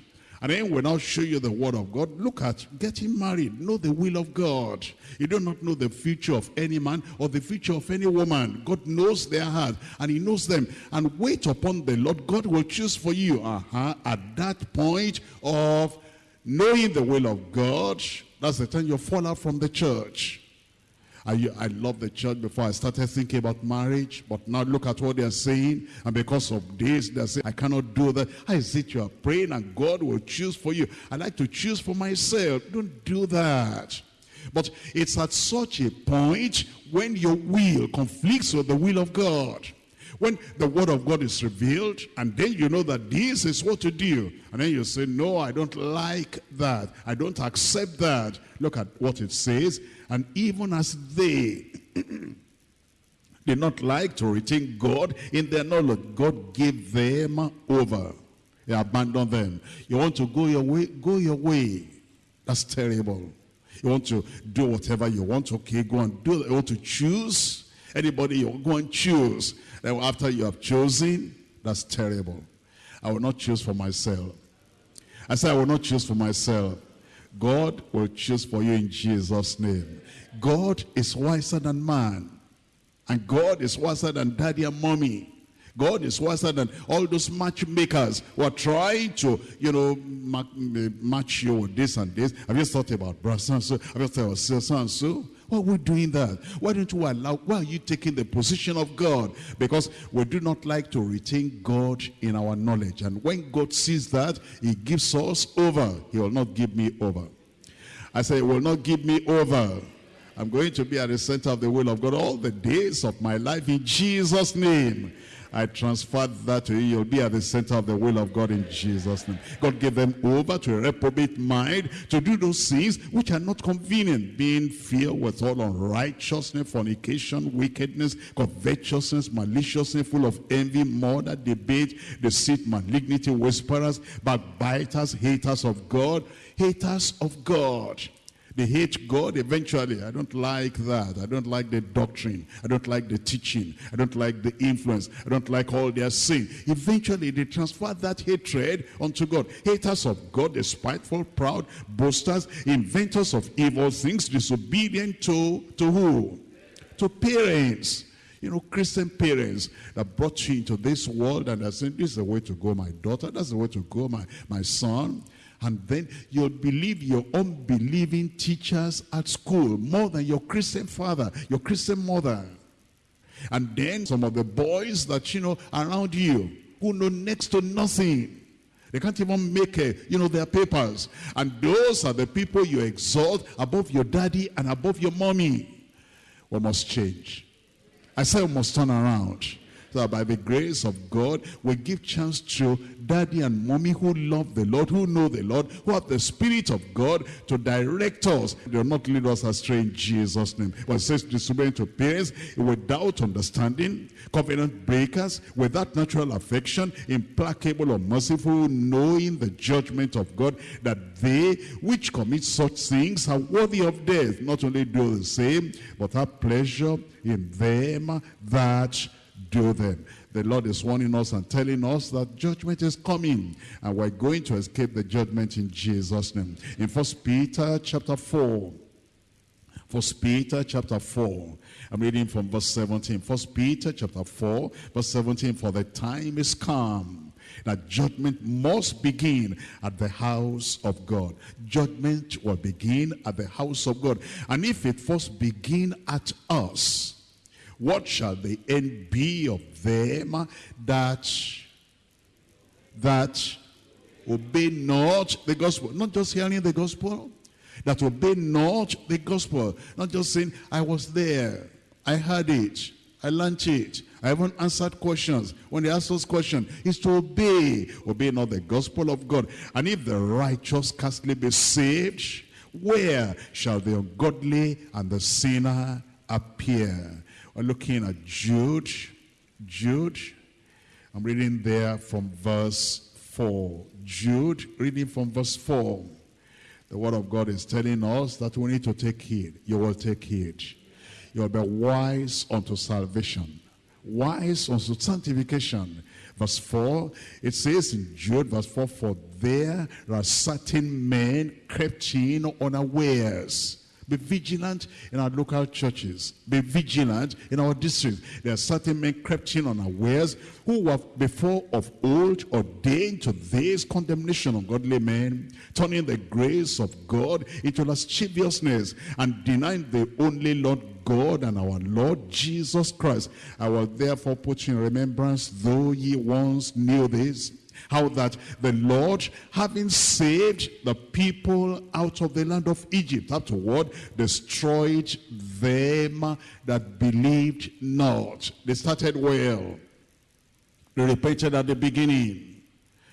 And then when I'll show you the word of God, look at getting married. Know the will of God. You do not know the future of any man or the future of any woman. God knows their heart and he knows them. And wait upon the Lord. God will choose for you. Uh -huh. At that point of knowing the will of God, that's the time you fall out from the church. I, I love the church before I started thinking about marriage, but now look at what they're saying. And because of this, they say, I cannot do that. How is it you are praying and God will choose for you? I like to choose for myself. Don't do that. But it's at such a point when your will conflicts with the will of God. When the word of God is revealed, and then you know that this is what to do. And then you say, no, I don't like that. I don't accept that. Look at what it says. And even as they did not like to retain God in their knowledge, God gave them over. He abandoned them. You want to go your way? Go your way. That's terrible. You want to do whatever you want? Okay, go and do it. You want to choose? Anybody, you go and choose. Then after you have chosen, that's terrible. I will not choose for myself. I say I will not choose for myself. God will choose for you in Jesus' name. God is wiser than man. And God is wiser than daddy and mommy. God is wiser than all those matchmakers who are trying to, you know, eh, match you with this and this. Have you thought about brother so Have you thought about so and so? Why are we doing that? Why don't you allow, why are you taking the position of God? Because we do not like to retain God in our knowledge. And when God sees that, he gives us over. He will not give me over. I say, he will not give me over. I'm going to be at the center of the will of God all the days of my life in Jesus' name. I transferred that to you. You'll be at the center of the will of God in Jesus' name. God gave them over to a reprobate mind to do those things which are not convenient, being filled with all unrighteousness, fornication, wickedness, covetousness, maliciousness, full of envy, murder, debate, deceit, malignity, whisperers, backbiters, haters of God, haters of God they hate God eventually. I don't like that. I don't like the doctrine. I don't like the teaching. I don't like the influence. I don't like all their sin. Eventually, they transfer that hatred onto God. Haters of God, despiteful, proud, boasters, inventors of evil things, disobedient to, to who? To parents. You know, Christian parents that brought you into this world and are saying, this is the way to go, my daughter. That's the way to go, my, my son. And then you'll believe your unbelieving teachers at school more than your Christian father, your Christian mother. And then some of the boys that, you know, around you, who know next to nothing. They can't even make, a, you know, their papers. And those are the people you exalt above your daddy and above your mommy. We must change. I say we must turn around that by the grace of God, we give chance to daddy and mommy who love the Lord, who know the Lord, who have the Spirit of God to direct us. They will not lead us astray in Jesus' name. But it says disobeying to parents without understanding, covenant breakers, without natural affection, implacable or merciful, knowing the judgment of God, that they which commit such things are worthy of death. Not only do the same, but have pleasure in them that do them. The Lord is warning us and telling us that judgment is coming and we're going to escape the judgment in Jesus' name. In First Peter chapter 4, First Peter chapter 4. I'm reading from verse 17. First Peter chapter 4, verse 17. For the time is come that judgment must begin at the house of God. Judgment will begin at the house of God. And if it first begin at us, what shall the end be of them that that obey not the gospel? Not just hearing the gospel, that obey not the gospel. Not just saying, I was there, I heard it, I learned it. I haven't answered questions. When they ask those questions, it's to obey. Obey not the gospel of God. And if the righteous scarcely be saved, where shall the ungodly and the sinner appear? We're looking at Jude. Jude. I'm reading there from verse 4. Jude, reading from verse 4. The word of God is telling us that we need to take heed. You will take heed. You will be wise unto salvation. Wise unto sanctification. Verse 4, it says in Jude, verse 4, For there are certain men crept in unawares be vigilant in our local churches. Be vigilant in our districts. There are certain men crept in unawares who were before of old ordained to this condemnation of godly men, turning the grace of God into lasciviousness and denying the only Lord God and our Lord Jesus Christ. I will therefore put you in remembrance, though ye once knew this, how that the Lord, having saved the people out of the land of Egypt, afterward destroyed them that believed not. They started well. They repented at the beginning.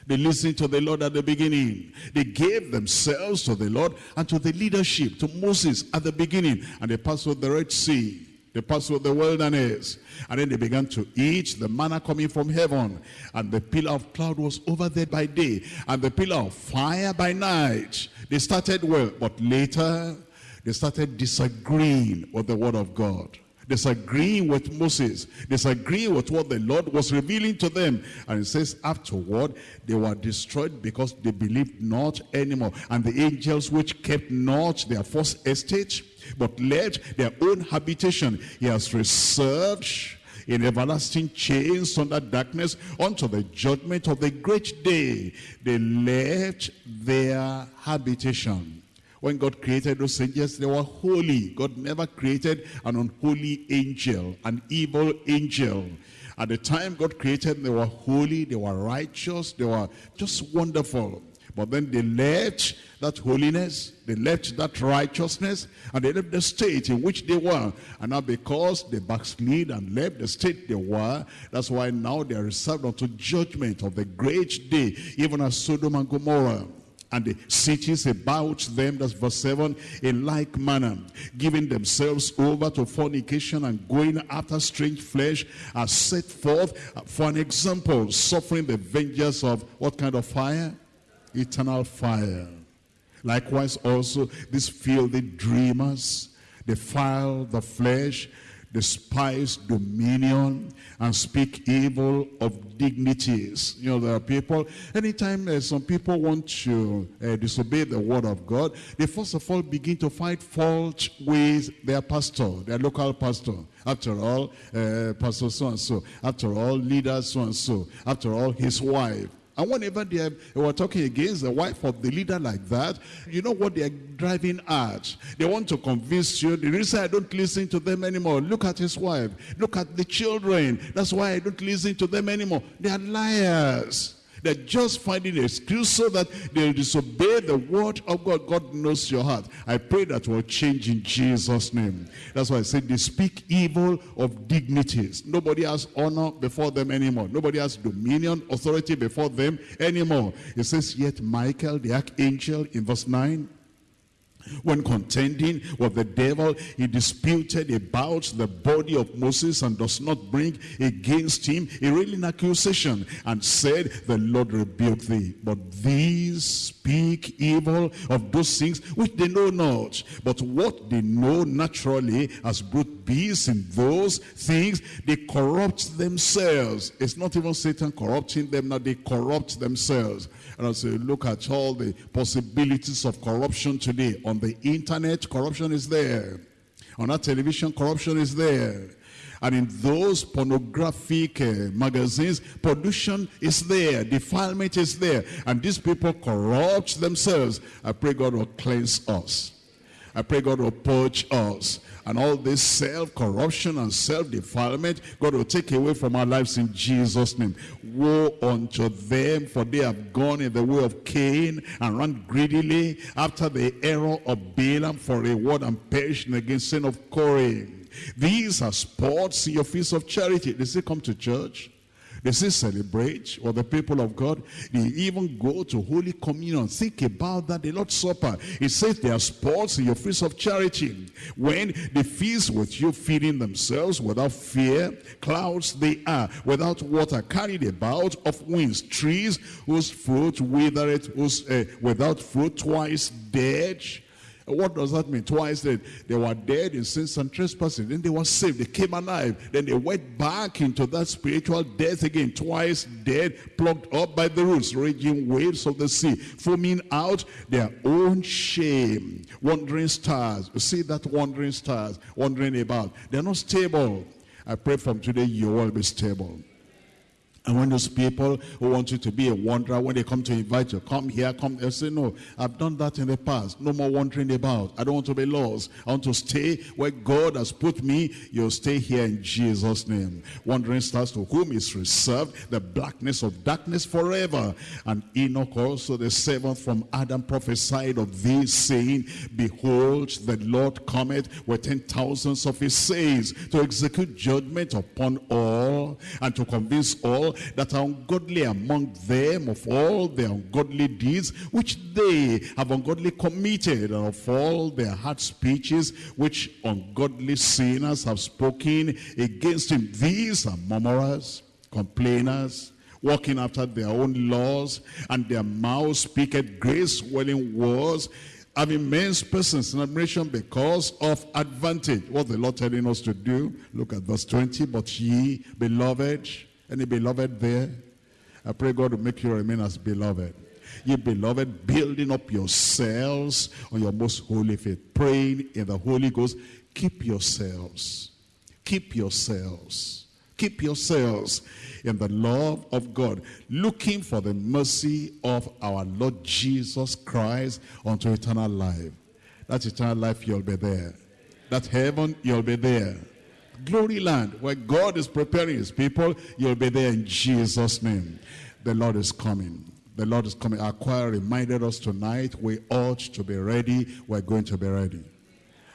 They listened to the Lord at the beginning. They gave themselves to the Lord and to the leadership, to Moses at the beginning. And they passed through the Red Sea. They passed through the wilderness. And then they began to eat the manna coming from heaven. And the pillar of cloud was over there by day. And the pillar of fire by night. They started well. But later, they started disagreeing with the word of God disagreeing with Moses, disagreeing with what the Lord was revealing to them. And it says afterward, they were destroyed because they believed not anymore. And the angels which kept not their first estate, but left their own habitation. He has reserved in everlasting chains under darkness unto the judgment of the great day. They left their habitation. When God created those angels, they were holy. God never created an unholy angel, an evil angel. At the time God created them, they were holy, they were righteous, they were just wonderful. But then they left that holiness, they left that righteousness, and they left the state in which they were. And now because they backslid and left the state they were, that's why now they are reserved unto judgment of the great day, even as Sodom and Gomorrah and the cities about them, that's verse 7, in like manner, giving themselves over to fornication and going after strange flesh, are set forth for an example, suffering the vengeance of what kind of fire? Eternal fire. Likewise also these filthy dreamers defile the flesh, despise dominion, and speak evil of dignities. You know, there are people, anytime uh, some people want to uh, disobey the word of God, they first of all begin to find fault with their pastor, their local pastor. After all, uh, pastor so-and-so. After all, leader so-and-so. After all, his wife And whenever they, have, they were talking against the wife of the leader like that, you know what they're driving at? They want to convince you. The reason I don't listen to them anymore, look at his wife. Look at the children. That's why I don't listen to them anymore. They are liars. They're just finding an excuse so that they'll disobey the word of God. God knows your heart. I pray that will change in Jesus' name. That's why I said they speak evil of dignities. Nobody has honor before them anymore. Nobody has dominion, authority before them anymore. It says, yet Michael, the archangel, in verse 9, when contending with the devil, he disputed about the body of Moses and does not bring against him a railing accusation and said, the Lord rebuke thee. But these speak evil of those things which they know not. But what they know naturally as brute beasts in those things, they corrupt themselves. It's not even Satan corrupting them, now they corrupt themselves. And I say, look at all the possibilities of corruption today, on the internet, corruption is there. On our television, corruption is there. And in those pornographic uh, magazines, pollution is there, defilement is there. And these people corrupt themselves. I pray God will cleanse us. I pray God will purge us. And all this self-corruption and self-defilement, God will take away from our lives in Jesus' name. Woe unto them, for they have gone in the way of Cain and run greedily after the error of Balaam for reward and perishing against sin of Korah. These are sports in your feast of charity. They say come to church. They say celebrate or the people of God. They even go to Holy Communion. Think about that, the Lord's Supper. It says they are sports in your feast of charity. When they feast with you, feeding themselves without fear, clouds they are, without water, carried about of winds, trees whose fruit withereth, whose, uh, without fruit twice dead, what does that mean? Twice that they were dead in sins and trespasses. Then they were saved. They came alive. Then they went back into that spiritual death again. Twice dead, plucked up by the roots, raging waves of the sea, foaming out their own shame. Wandering stars. You see that wandering stars, wandering about. They're not stable. I pray from today you will be stable. And when those people who want you to be a wanderer, when they come to invite you, come here, come they say, no, I've done that in the past. No more wandering about. I don't want to be lost. I want to stay where God has put me. You'll stay here in Jesus' name. Wandering stars to whom is reserved the blackness of darkness forever. And Enoch also, the seventh from Adam, prophesied of these, saying, Behold, the Lord cometh with ten thousands of his saints to execute judgment upon all and to convince all that are ungodly among them of all their ungodly deeds which they have ungodly committed and of all their hard speeches which ungodly sinners have spoken against him. These are murmurers, complainers, walking after their own laws, and their mouths speaketh grace swelling words, having men's persons in admiration because of advantage. What the Lord telling us to do? Look at verse 20. But ye, beloved, any beloved there? I pray God will make you remain as beloved. You beloved, building up yourselves on your most holy faith, praying in the Holy Ghost. Keep yourselves. Keep yourselves. Keep yourselves in the love of God, looking for the mercy of our Lord Jesus Christ unto eternal life. That eternal life, you'll be there. That heaven, you'll be there glory land where God is preparing his people. You'll be there in Jesus' name. The Lord is coming. The Lord is coming. Our choir reminded us tonight we ought to be ready. We're going to be ready.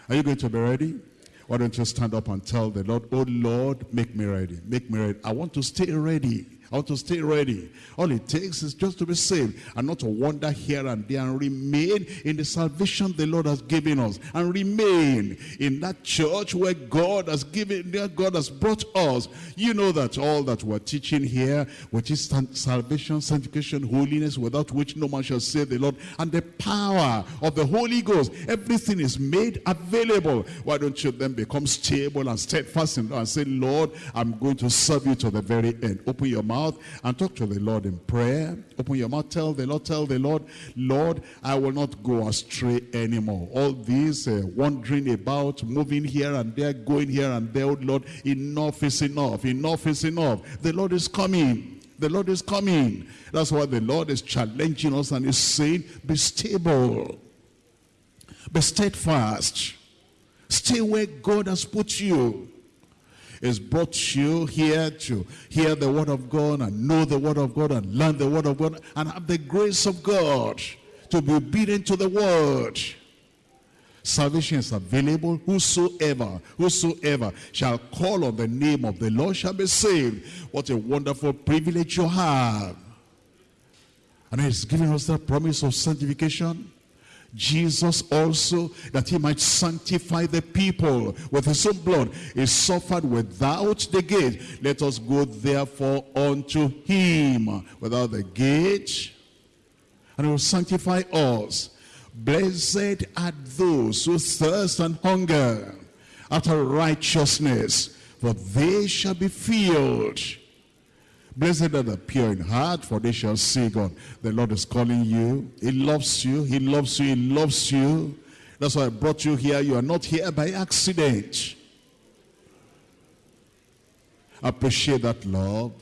Are you going to be ready? Why don't you stand up and tell the Lord, oh Lord, make me ready. Make me ready. I want to stay ready. To stay ready. All it takes is just to be saved and not to wander here and there and remain in the salvation the Lord has given us and remain in that church where God has given, where God has brought us. You know that all that we're teaching here, which is salvation, sanctification, holiness, without which no man shall save the Lord, and the power of the Holy Ghost, everything is made available. Why don't you then become stable and steadfast and say, Lord, I'm going to serve you to the very end. Open your mouth mouth and talk to the Lord in prayer. Open your mouth, tell the Lord, tell the Lord, Lord, I will not go astray anymore. All these uh, wandering about, moving here and there, going here and there, oh Lord, enough is enough, enough is enough. The Lord is coming. The Lord is coming. That's why the Lord is challenging us and is saying, be stable. Be steadfast. Stay where God has put you. He's brought you here to hear the word of God and know the word of God and learn the word of God and have the grace of God to be obedient to the word. Salvation is available. Whosoever, whosoever shall call on the name of the Lord shall be saved. What a wonderful privilege you have. And he's giving us that promise of sanctification. Jesus also, that he might sanctify the people with his own blood, he suffered without the gate. Let us go therefore unto him without the gate, and he will sanctify us. Blessed are those who thirst and hunger after righteousness, for they shall be filled. Blessed are the pure in heart, for they shall see God. The Lord is calling you. He loves you. He loves you. He loves you. That's why I brought you here. You are not here by accident. Appreciate that love.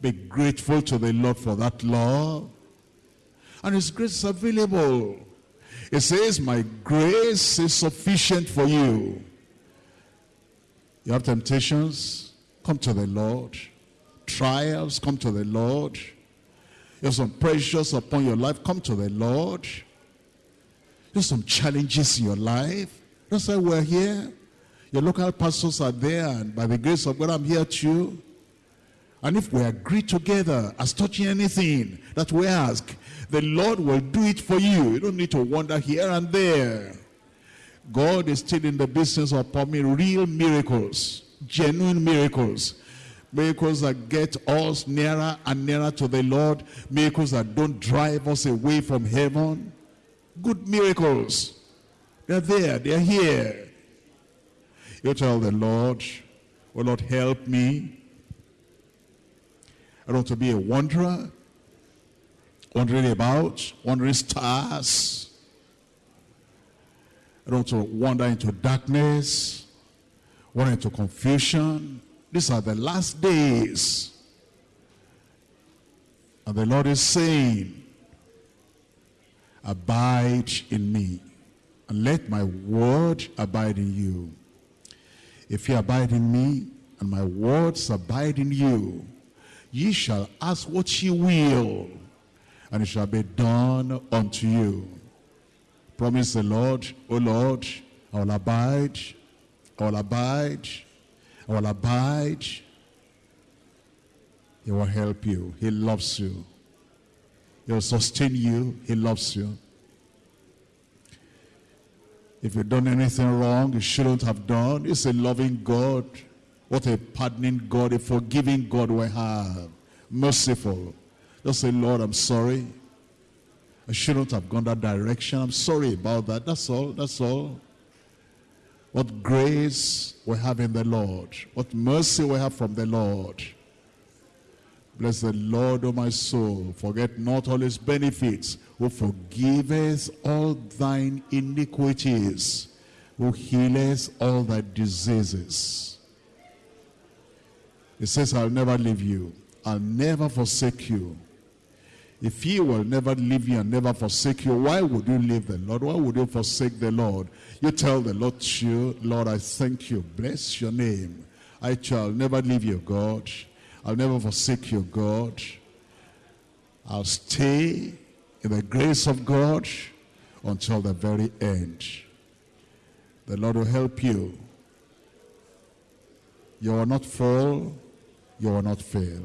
Be grateful to the Lord for that love. And His grace is available. It says, my grace is sufficient for you. You have temptations, come to the Lord trials, come to the Lord. There's some pressures upon your life, come to the Lord. There's some challenges in your life. That's why we're here. Your local pastors are there, and by the grace of God, I'm here too. And if we agree together as touching anything that we ask, the Lord will do it for you. You don't need to wander here and there. God is still in the business of performing real miracles, genuine miracles miracles that get us nearer and nearer to the Lord, miracles that don't drive us away from heaven. Good miracles. They're there, they're here. You tell the Lord, oh Lord, help me. I don't want to be a wanderer, wandering about, wandering stars. I don't want to wander into darkness, wander into confusion, these are the last days. And the Lord is saying, abide in me and let my word abide in you. If you abide in me and my words abide in you, ye shall ask what ye will, and it shall be done unto you. Promise the Lord, O Lord, I will abide, I will abide, will abide. He will help you. He loves you. He will sustain you. He loves you. If you've done anything wrong, you shouldn't have done. He's a loving God. What a pardoning God, a forgiving God we have. Merciful. Just say, Lord, I'm sorry. I shouldn't have gone that direction. I'm sorry about that. That's all. That's all. What grace we have in the Lord. What mercy we have from the Lord. Bless the Lord, O my soul. Forget not all his benefits. Who forgiveth all thine iniquities. Who healeth all thy diseases. He says, I'll never leave you. I'll never forsake you. If he will never leave you and never forsake you, why would you leave the Lord? Why would you forsake the Lord? You tell the Lord you, Lord, I thank you. Bless your name. I shall never leave you, God. I'll never forsake you, God. I'll stay in the grace of God until the very end. The Lord will help you. You will not fall. You will not fail.